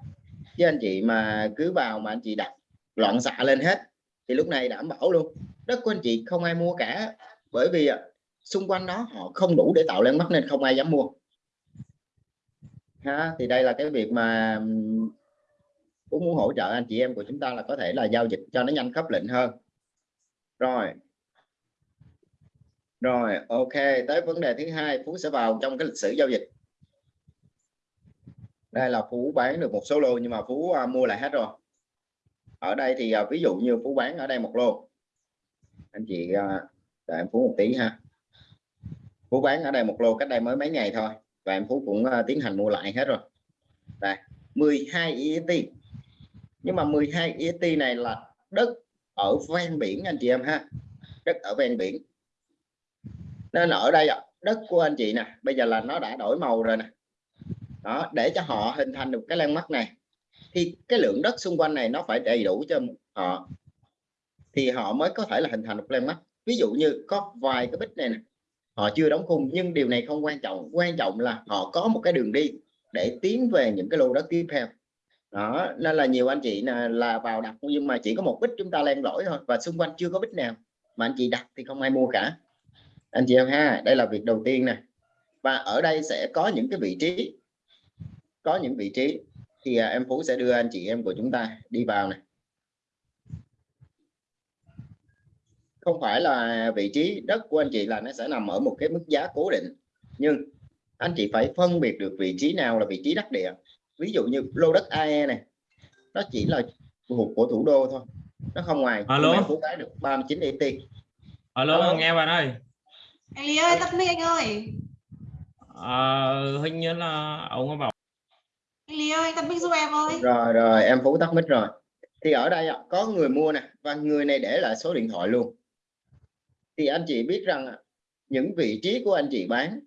Chứ anh chị mà cứ vào mà anh chị đặt loạn xạ lên hết thì lúc này đảm bảo luôn. Đất của anh chị không ai mua cả bởi vì xung quanh đó họ không đủ để tạo lên mắt nên không ai dám mua. Ha thì đây là cái việc mà cũng muốn hỗ trợ anh chị em của chúng ta là có thể là giao dịch cho nó nhanh khớp lệnh hơn. Rồi. Rồi ok tới vấn đề thứ hai phú sẽ vào trong cái lịch sử giao dịch. Đây là phú bán được một số lô nhưng mà phú à, mua lại hết rồi. Ở đây thì à, ví dụ như phú bán ở đây một lô. Anh chị à, đợi em phú một tí ha phú bán ở đây một lô cách đây mới mấy ngày thôi. Và em phú cũng uh, tiến hành mua lại hết rồi. Đây 12 EET nhưng mà 12 EET này là đất ở ven biển anh chị em ha. Đất ở ven biển. Nên ở đây đất của anh chị nè. Bây giờ là nó đã đổi màu rồi nè. Đó để cho họ hình thành được cái landmark này thì cái lượng đất xung quanh này nó phải đầy đủ cho họ thì họ mới có thể là hình thành một mắt ví dụ như có vài cái bích này nè họ chưa đóng khung nhưng điều này không quan trọng. Quan trọng là họ có một cái đường đi để tiến về những cái lô đất tiếp theo. Đó nên là nhiều anh chị là, là vào đặt nhưng mà chỉ có một bích chúng ta len lỏi thôi và xung quanh chưa có bích nào. Mà anh chị đặt thì không ai mua cả. Anh chị em ha đây là việc đầu tiên nè. Và ở đây sẽ có những cái vị trí có những vị trí. Thì à, em Phú sẽ đưa anh chị em của chúng ta đi vào này không phải là vị trí đất của anh chị là nó sẽ nằm ở một cái mức giá cố định. Nhưng anh chị phải phân biệt được vị trí nào là vị trí đắc địa. Ví dụ như lô đất AE này nó chỉ là thuộc của thủ đô thôi. Nó không ngoài Alo. phú cái được 39 ET alo, Alo. nghe bạn ơi anh Lý ơi tắt mic anh ơi. Ờ, hình như là ông có bảo anh Lý ơi tắt mic giúp em ơi. Rồi rồi em phú tắt mic rồi. Thì ở đây có người mua nè và người này để lại số điện thoại luôn thì anh chị biết rằng những vị trí của anh chị bán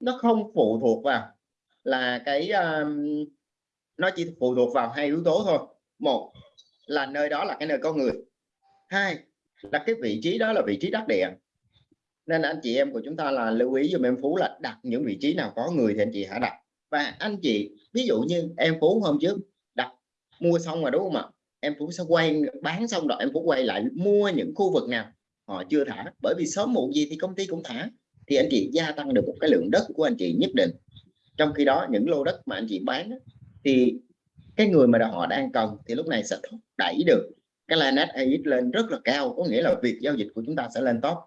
nó không phụ thuộc vào là cái um, nó chỉ phụ thuộc vào hai yếu tố thôi. Một là nơi đó là cái nơi có người. Hai là cái vị trí đó là vị trí đắc địa. Nên anh chị em của chúng ta là lưu ý giùm em Phú là đặt những vị trí nào có người thì anh chị hãy đặt. Và anh chị ví dụ như em Phú hôm trước đặt mua xong rồi đúng không ạ? Em Phú sẽ quay bán xong rồi em Phú quay lại mua những khu vực nào họ chưa thả. Bởi vì sớm muộn gì thì công ty cũng thả. Thì anh chị gia tăng được một cái lượng đất của anh chị nhất định. Trong khi đó, những lô đất mà anh chị bán thì cái người mà họ đang cần thì lúc này sẽ thúc đẩy được. Cái line AX lên rất là cao, có nghĩa là việc giao dịch của chúng ta sẽ lên top.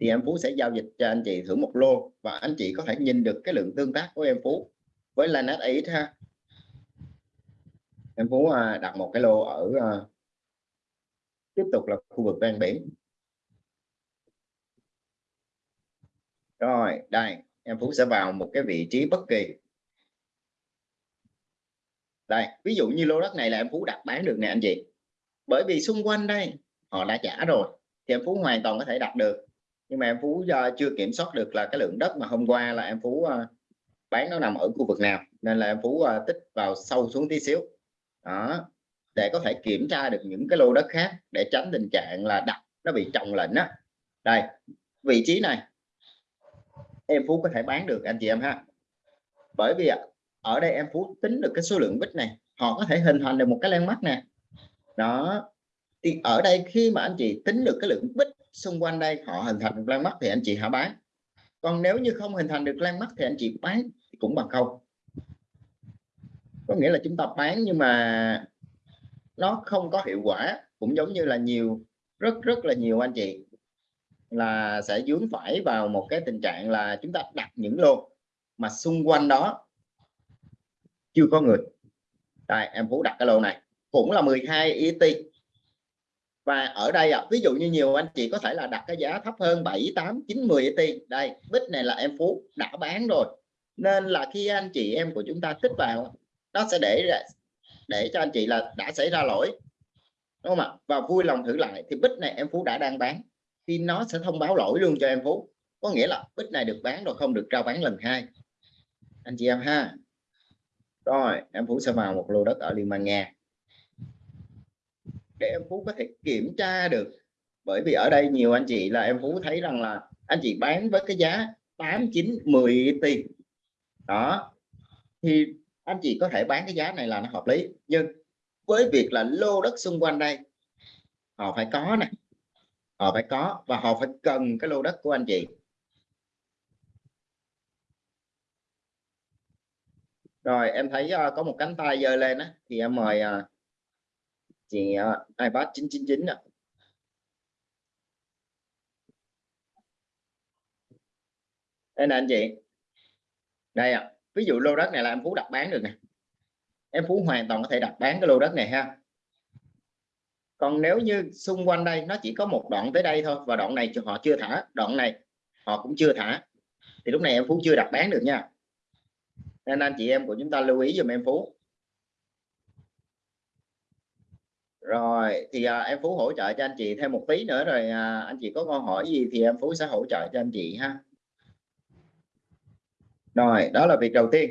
Thì em Phú sẽ giao dịch cho anh chị thử một lô và anh chị có thể nhìn được cái lượng tương tác của em Phú với line AX ha. Em Phú à, đặt một cái lô ở à, tiếp tục là khu vực ven biển. Rồi, đây, em Phú sẽ vào một cái vị trí bất kỳ. Đây, ví dụ như lô đất này là em Phú đặt bán được nè, anh chị. Bởi vì xung quanh đây, họ đã trả rồi, thì em Phú hoàn toàn có thể đặt được. Nhưng mà em Phú chưa kiểm soát được là cái lượng đất mà hôm qua là em Phú ờ, bán nó nằm ở khu vực nào, nên là em Phú ờ, tích vào sâu xuống tí xíu. Đó, để có thể kiểm tra được những cái lô đất khác để tránh tình trạng là đặt nó bị trồng lệnh á. Đây, vị trí này em Phú có thể bán được, anh chị em ha. Bởi vì ở đây em Phú tính được cái số lượng bit này, họ có thể hình thành được một cái landmark nè. Đó. Thì ở đây khi mà anh chị tính được cái lượng bit xung quanh đây, họ hình thành được landmark thì anh chị hãy bán. Còn nếu như không hình thành được landmark thì anh chị bán cũng bằng không. Có nghĩa là chúng ta bán nhưng mà nó không có hiệu quả, cũng giống như là nhiều, rất rất là nhiều anh chị là sẽ dướng phải vào một cái tình trạng là chúng ta đặt những lô mà xung quanh đó chưa có người. Đây em Phú đặt cái lô này. Cũng là 12 ET và ở đây à, ví dụ như nhiều anh chị có thể là đặt cái giá thấp hơn 7 8 9 10 ET đây bích này là em Phú đã bán rồi. Nên là khi anh chị em của chúng ta tích vào nó sẽ để để cho anh chị là đã xảy ra lỗi. Đúng không ạ? Và vui lòng thử lại thì bích này em Phú đã đang bán thì nó sẽ thông báo lỗi luôn cho em Phú có nghĩa là bit này được bán rồi, không được trao bán lần hai. Anh chị em ha. Rồi, em Phú sẽ vào một lô đất ở Liên bang Nga. Để em Phú có thể kiểm tra được. Bởi vì ở đây nhiều anh chị là em Phú thấy rằng là anh chị bán với cái giá 8 9 10 tỷ. Đó. Thì anh chị có thể bán cái giá này là nó hợp lý. Nhưng với việc là lô đất xung quanh đây, họ phải có này họ phải có và họ phải cần cái lô đất của anh chị. Rồi em thấy uh, có một cánh tay giơ lên á thì em mời uh, chị uh, iPad 999 ạ. Đây nè anh chị. Đây ạ. À. ví dụ lô đất này là em Phú đặt bán được nè. Em Phú hoàn toàn có thể đặt bán cái lô đất này ha còn nếu như xung quanh đây nó chỉ có một đoạn tới đây thôi và đoạn này họ chưa thả đoạn này họ cũng chưa thả thì lúc này em Phú chưa đặt bán được nha. Nên anh chị em của chúng ta lưu ý dùm em Phú. Rồi thì à, em Phú hỗ trợ cho anh chị thêm một tí nữa rồi à, anh chị có câu hỏi gì thì em Phú sẽ hỗ trợ cho anh chị ha. Rồi đó là việc đầu tiên.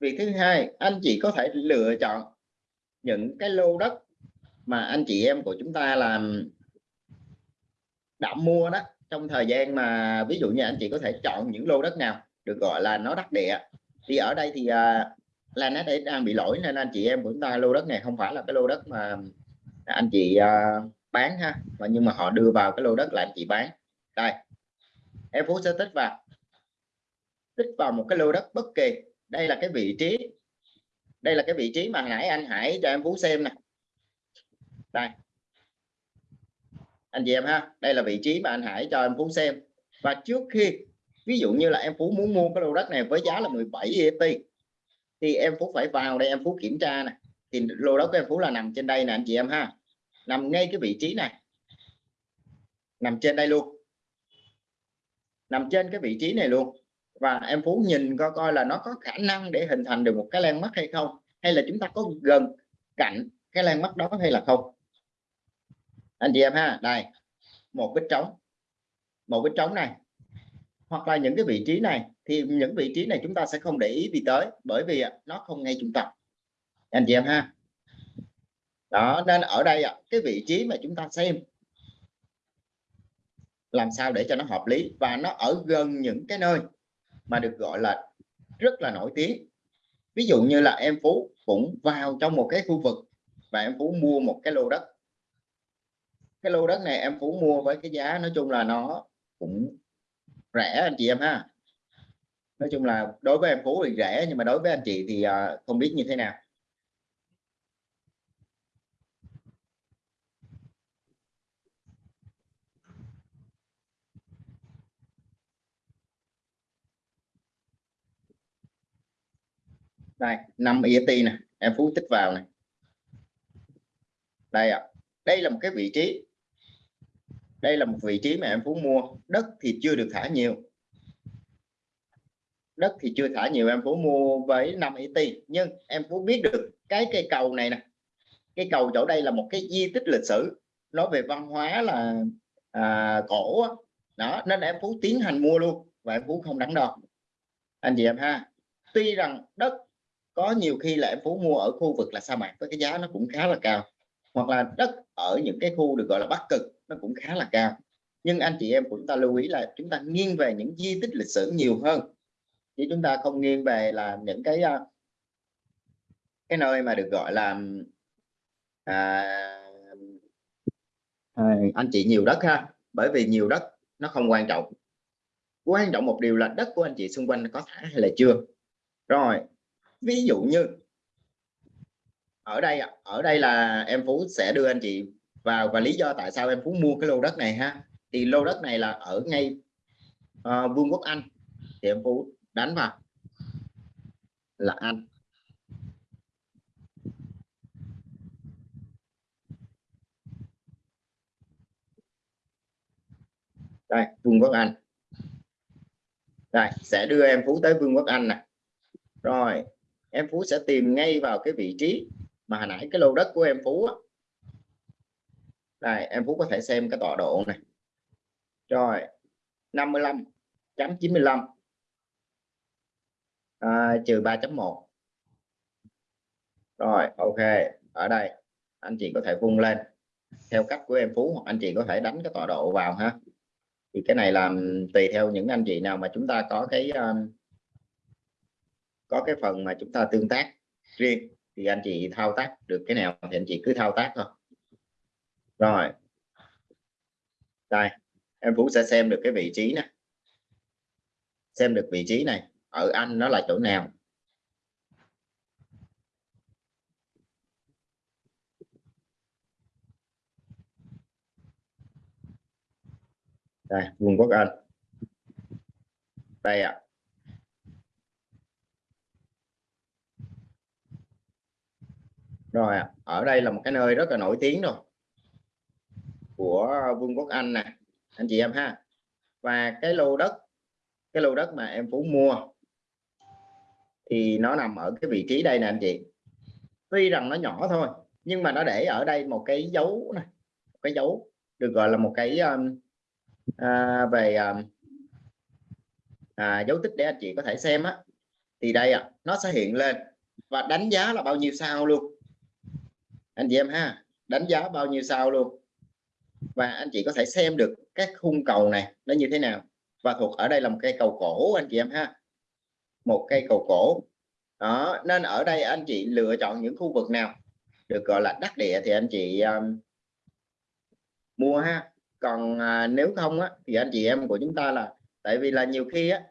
Việc thứ hai anh chị có thể lựa chọn những cái lô đất mà anh chị em của chúng ta làm đã mua đó trong thời gian mà ví dụ như anh chị có thể chọn những lô đất nào được gọi là nó đắc địa. Thì ở đây thì à, là nó đang bị lỗi nên anh chị em của chúng ta lô đất này không phải là cái lô đất mà anh chị à, bán ha và nhưng mà họ đưa vào cái lô đất là anh chị bán. Đây em phú sẽ tích vào tích vào một cái lô đất bất kỳ. Đây là cái vị trí đây là cái vị trí mà nãy anh Hải cho em Phú xem nè đây. Anh chị em ha, đây là vị trí mà anh Hải cho em Phú xem. Và trước khi, ví dụ như là em Phú muốn mua cái lô đất này với giá là 17 ET thì em Phú phải vào đây em Phú kiểm tra này thì lô đất của em Phú là nằm trên đây nè anh chị em ha. Nằm ngay cái vị trí này. Nằm trên đây luôn. Nằm trên cái vị trí này luôn. Và em Phú nhìn coi coi là nó có khả năng để hình thành được một cái lan mắt hay không, hay là chúng ta có gần cạnh cái lan mắt đó hay là không anh chị em ha đây một cái trống một cái trống này hoặc là những cái vị trí này thì những vị trí này chúng ta sẽ không để ý gì tới bởi vì nó không ngay trung tâm. Anh chị em ha. Đó nên ở đây ạ, cái vị trí mà chúng ta xem làm sao để cho nó hợp lý và nó ở gần những cái nơi mà được gọi là rất là nổi tiếng. Ví dụ như là em Phú cũng vào trong một cái khu vực và em Phú mua một cái lô đất cái lô đất này em Phú mua với cái giá nói chung là nó cũng rẻ anh chị em ha. Nói chung là đối với em Phú thì rẻ nhưng mà đối với anh chị thì à, không biết như thế nào. Đây 5 ET nè, em Phú tích vào này. Đây ạ, đây là một cái vị trí đây là một vị trí mà em Phú mua. Đất thì chưa được thả nhiều. Đất thì chưa thả nhiều em Phú mua với 5 tỷ nhưng em Phú biết được cái cây cầu này nè. Cái cầu chỗ đây là một cái di tích lịch sử. Nói về văn hóa là à, cổ đó nên em Phú tiến hành mua luôn và em Phú không đắn đo anh chị em ha. Tuy rằng đất có nhiều khi là em Phú mua ở khu vực là sa mạc với cái giá nó cũng khá là cao hoặc là đất ở những cái khu được gọi là bắc cực nó cũng khá là cao. Nhưng anh chị em của chúng ta lưu ý là chúng ta nghiêng về những di tích lịch sử nhiều hơn. Chứ chúng ta không nghiêng về là những cái à, cái nơi mà được gọi là à, à, anh chị nhiều đất ha. Bởi vì nhiều đất nó không quan trọng. Quan trọng một điều là đất của anh chị xung quanh có thả hay là chưa? Rồi ví dụ như ở đây ở đây là em Phú sẽ đưa anh chị vào và lý do tại sao em Phú mua cái lô đất này ha? Thì lô đất này là ở ngay uh, Vương quốc Anh. Thì em Phú đánh vào là Anh. Đây Vương quốc Anh. Đây sẽ đưa em Phú tới Vương quốc Anh nè. Rồi em Phú sẽ tìm ngay vào cái vị trí mà hồi nãy cái lô đất của em Phú á đây em Phú có thể xem cái tọa độ này. Rồi 55.95 à, trừ 3.1 rồi ok ở đây anh chị có thể vung lên. Theo cách của em Phú hoặc anh chị có thể đánh cái tọa độ vào ha. Thì cái này làm tùy theo những anh chị nào mà chúng ta có cái um, có cái phần mà chúng ta tương tác riêng. Thì anh chị thao tác được cái nào thì anh chị cứ thao tác thôi rồi. Đây em Phú sẽ xem được cái vị trí này, xem được vị trí này ở Anh nó là chỗ nào? Đây Vương quốc Anh. Đây ạ. À. rồi ở đây là một cái nơi rất là nổi tiếng rồi của Vương quốc Anh nè anh chị em ha. Và cái lô đất cái lô đất mà em Phú mua thì nó nằm ở cái vị trí đây nè anh chị. Tuy rằng nó nhỏ thôi nhưng mà nó để ở đây một cái dấu này một cái dấu được gọi là một cái um, à, về um, à, dấu tích để anh chị có thể xem á. Thì đây à, nó sẽ hiện lên và đánh giá là bao nhiêu sao luôn. Anh chị em ha đánh giá bao nhiêu sao luôn và anh chị có thể xem được các khung cầu này nó như thế nào. Và thuộc ở đây là một cây cầu cổ anh chị em ha. Một cây cầu cổ. Đó nên ở đây anh chị lựa chọn những khu vực nào được gọi là đắc địa thì anh chị um, mua ha. Còn à, nếu không á, thì anh chị em của chúng ta là tại vì là nhiều khi á,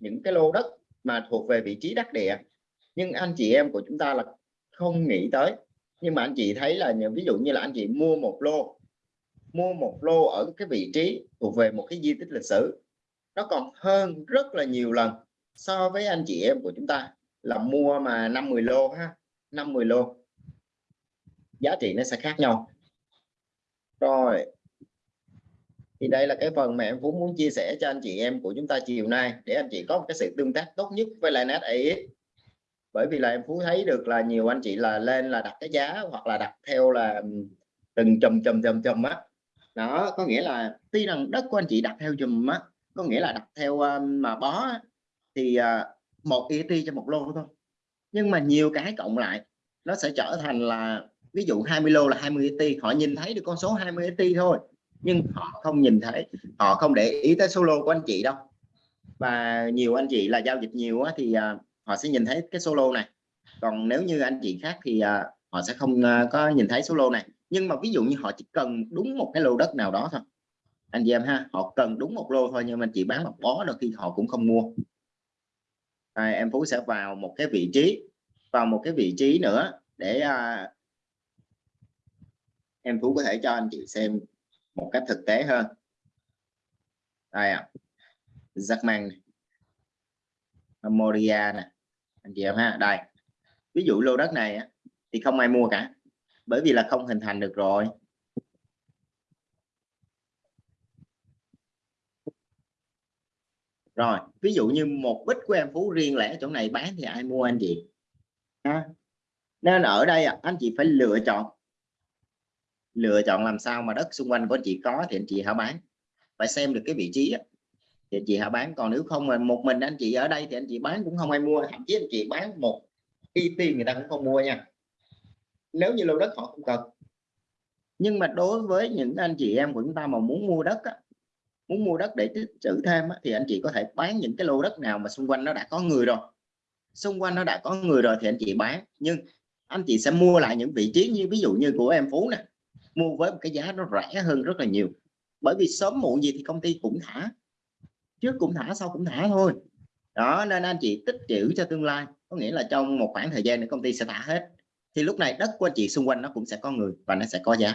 những cái lô đất mà thuộc về vị trí đắc địa nhưng anh chị em của chúng ta là không nghĩ tới. Nhưng mà anh chị thấy là ví dụ như là anh chị mua một lô mua một lô ở cái vị trí thuộc về một cái di tích lịch sử. Nó còn hơn rất là nhiều lần so với anh chị em của chúng ta là mua mà 50 lô ha 50 lô. Giá trị nó sẽ khác nhau. Rồi, thì đây là cái phần mà em Phú muốn chia sẻ cho anh chị em của chúng ta chiều nay để anh chị có một cái sự tương tác tốt nhất với lại net ấy bởi vì là em Phú thấy được là nhiều anh chị là lên là đặt cái giá hoặc là đặt theo là ừ, từng chùm chùm chùm chùm á đó có nghĩa là tuy rằng đất của anh chị đặt theo chùm á có nghĩa là đặt theo um, mà bó á, thì uh, một ET cho một lô thôi. Nhưng mà nhiều cái cộng lại nó sẽ trở thành là ví dụ 20 lô là 20 ET họ nhìn thấy được con số 20 ET thôi nhưng họ không nhìn thấy họ không để ý tới số lô của anh chị đâu. Và nhiều anh chị là giao dịch nhiều á, thì ờ, họ sẽ nhìn thấy cái số lô này. Còn nếu như anh chị khác thì họ sẽ không có nhìn thấy số lô này nhưng mà ví dụ như họ chỉ cần đúng một cái lô đất nào đó thôi. Anh chị em ha họ cần đúng một lô thôi nhưng mà anh chị bán một bó đôi khi họ cũng không mua. À, em Phú sẽ vào một cái vị trí vào một cái vị trí nữa để à, em Phú có thể cho anh chị xem một cách thực tế hơn. Đây ạ giặc Jackman Moria nè anh chị em ha. Đây ví dụ lô đất này thì không ai mua cả bởi vì là không hình thành được rồi. Rồi, ví dụ như một bít của em Phú riêng lẻ chỗ này, bán thì ai mua anh chị? À. nên ở đây à, anh chị phải lựa chọn. Lựa chọn làm sao mà đất xung quanh của anh chị có thì anh chị hãy bán. Phải xem được cái vị trí thì anh chị hãy bán. Còn nếu không mà một mình anh chị ở đây thì anh chị bán cũng không ai mua. Thậm chí anh chị bán một y tiền người ta cũng không mua nha nếu như lô đất họ không cần. Nhưng mà đối với những anh chị em của chúng ta mà muốn mua đất á, muốn mua đất để tích trữ thêm á, thì anh chị có thể bán những cái lô đất nào mà xung quanh nó đã có người rồi. Xung quanh nó đã có người rồi thì anh chị bán. Nhưng anh chị sẽ mua lại những vị trí như ví dụ như của em Phú nè. Mua với một cái giá nó rẻ hơn rất là nhiều. Bởi vì sớm muộn gì thì công ty cũng thả. Trước cũng thả sau cũng thả thôi. Đó nên anh chị tích trữ cho tương lai. Có nghĩa là trong một khoảng thời gian nữa công ty sẽ thả hết thì lúc này đất của anh chị xung quanh nó cũng sẽ có người và nó sẽ có giá.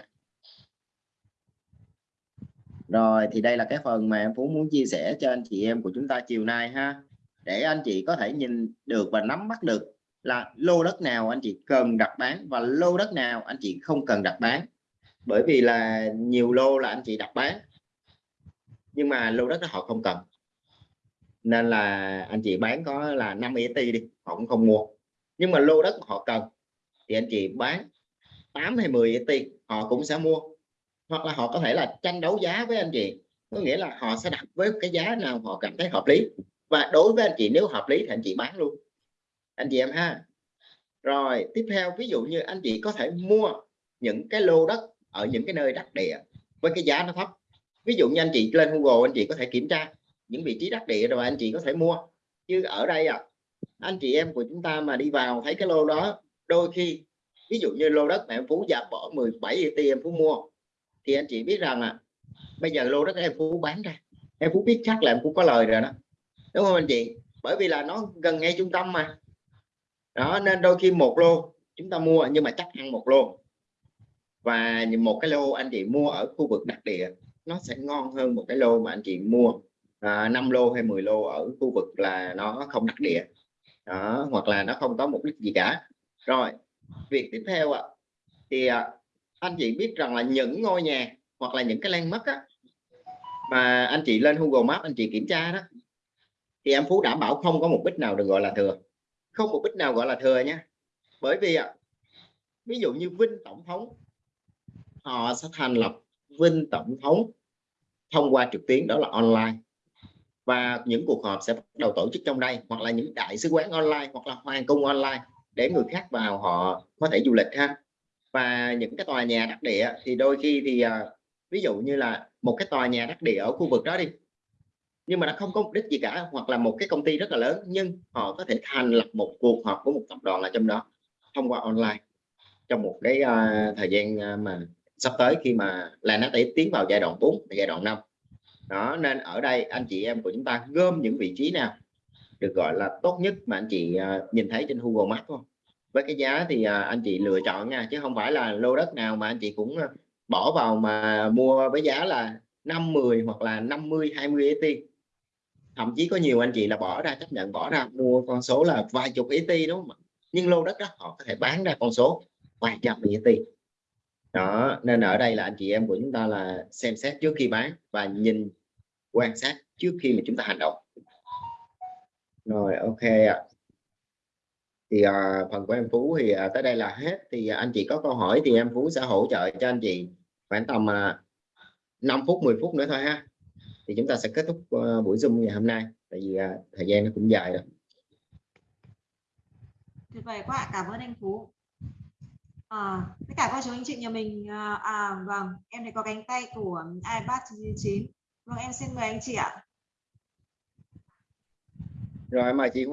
Rồi, thì đây là cái phần mà em Phú muốn chia sẻ cho anh chị em của chúng ta chiều nay ha. Để anh chị có thể nhìn được và nắm bắt được là lô đất nào anh chị cần đặt bán và lô đất nào anh chị không cần đặt bán. Bởi vì là nhiều lô là anh chị đặt bán, nhưng mà lô đất đó họ không cần. Nên là anh chị bán có là 5 ET đi, họ cũng không mua. Nhưng mà lô đất họ cần thì anh chị bán 8 hay 10 tiền họ cũng sẽ mua. Hoặc là họ có thể là tranh đấu giá với anh chị. Có nghĩa là họ sẽ đặt với cái giá nào họ cảm thấy hợp lý. Và đối với anh chị, nếu hợp lý thì anh chị bán luôn. Anh chị em ha. Rồi, tiếp theo, ví dụ như anh chị có thể mua những cái lô đất ở những cái nơi đắc địa với cái giá nó thấp. Ví dụ như anh chị lên Google, anh chị có thể kiểm tra những vị trí đắc địa rồi anh chị có thể mua. Chứ ở đây à anh chị em của chúng ta mà đi vào thấy cái lô đó đôi khi ví dụ như lô đất mà em Phú giảm bỏ 17 ET em Phú mua thì anh chị biết rằng là bây giờ lô đất em Phú bán ra. Em Phú biết chắc là em Phú có lời rồi đó. Đúng không anh chị? Bởi vì là nó gần ngay trung tâm mà. Đó nên đôi khi một lô chúng ta mua nhưng mà chắc ăn một lô. Và một cái lô anh chị mua ở khu vực đặc địa nó sẽ ngon hơn một cái lô mà anh chị mua à, 5 lô hay 10 lô ở khu vực là nó không đặc địa. Đó, hoặc là nó không có mục đích gì cả rồi việc tiếp theo ạ thì à, anh chị biết rằng là những ngôi nhà hoặc là những cái landmark á, mà anh chị lên Google Maps anh chị kiểm tra đó thì em Phú đảm bảo không có một bích nào được gọi là thừa. Không một bích nào gọi là thừa nha. Bởi vì ạ ví dụ như Vinh Tổng thống họ sẽ thành lập Vinh Tổng thống thông qua trực tuyến đó là online. Và những cuộc họp sẽ bắt đầu tổ chức trong đây hoặc là những đại sứ quán online hoặc là hoàng cung online để người khác vào họ có thể du lịch ha. Và những cái tòa nhà đắc địa thì đôi khi thì uh, ví dụ như là một cái tòa nhà đắc địa ở khu vực đó đi nhưng mà nó không có mục đích gì cả hoặc là một cái công ty rất là lớn nhưng họ có thể thành lập một cuộc họp của một tập đoàn là trong đó thông qua online trong một cái uh, thời gian uh, mà sắp tới khi mà là nó sẽ tiến vào giai đoạn 4 giai đoạn 5 đó nên ở đây anh chị em của chúng ta gom những vị trí nào được gọi là tốt nhất mà anh chị à, nhìn thấy trên Google Maps không? Với cái giá thì à, anh chị lựa chọn nha, chứ không phải là lô đất nào mà anh chị cũng à, bỏ vào mà mua với giá là 5 10 hoặc là 50 20 ET thậm chí có nhiều anh chị là bỏ ra, chấp nhận bỏ ra, mua con số là vài chục ET đúng không nhưng lô đất đó họ có thể bán ra con số vài trăm ET đó, nên ở đây là anh chị em của chúng ta là xem xét trước khi bán và nhìn quan sát trước khi mà chúng ta hành động rồi ok ạ. Thì à, phần của em Phú thì à, tới đây là hết. Thì à, anh chị có câu hỏi thì em Phú sẽ hỗ trợ cho anh chị khoảng tầm à 5 phút 10 phút nữa thôi ha. Thì chúng ta sẽ kết thúc à, buổi zoom ngày hôm nay. Tại vì à, thời gian nó cũng dài rồi. Tuyệt vời quá cảm ơn anh Phú. À, tất cả các chú anh chị nhà mình à, à vâng em thấy có cánh tay của iPad 9. vâng em xin mời anh chị ạ rồi mời chị